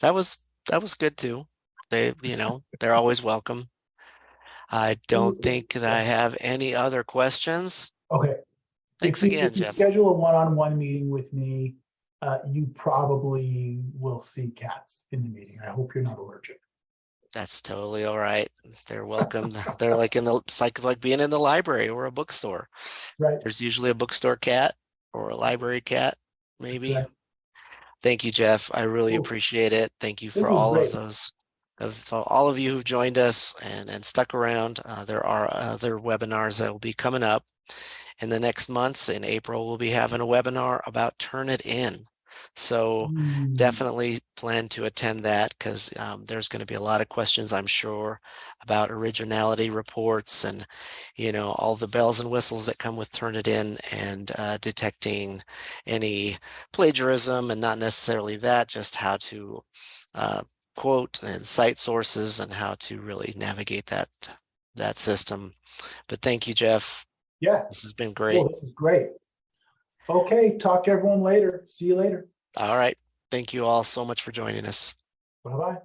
That was that was good too. They, you know, they're always welcome. I don't think that I have any other questions. Okay. Thanks If again, if you Jeff. Schedule a one-on-one meeting with me. Uh, you probably will see cats in the meeting. I hope you're not allergic. That's totally all right. They're welcome. They're like in the, it's like like being in the library or a bookstore. Right? There's usually a bookstore cat or a library cat, maybe. right. Thank you, Jeff. I really Cool. appreciate it. Thank you for all of those, of all of you who've joined us and, and stuck around. Uh, there are other webinars that will be coming up in the next months. In April, we'll be having a webinar about Turnitin. So Hmm, definitely plan to attend that because um, there's going to be a lot of questions, I'm sure, about originality reports and, you know, all the bells and whistles that come with Turnitin and uh, detecting any plagiarism and not necessarily that, just how to uh, quote and cite sources and how to really navigate that that system. But thank you, Jeff. Yeah, This has been great. cool. This is great. Okay, talk to everyone later. See you later. All right. Thank you all so much for joining us. Bye-bye.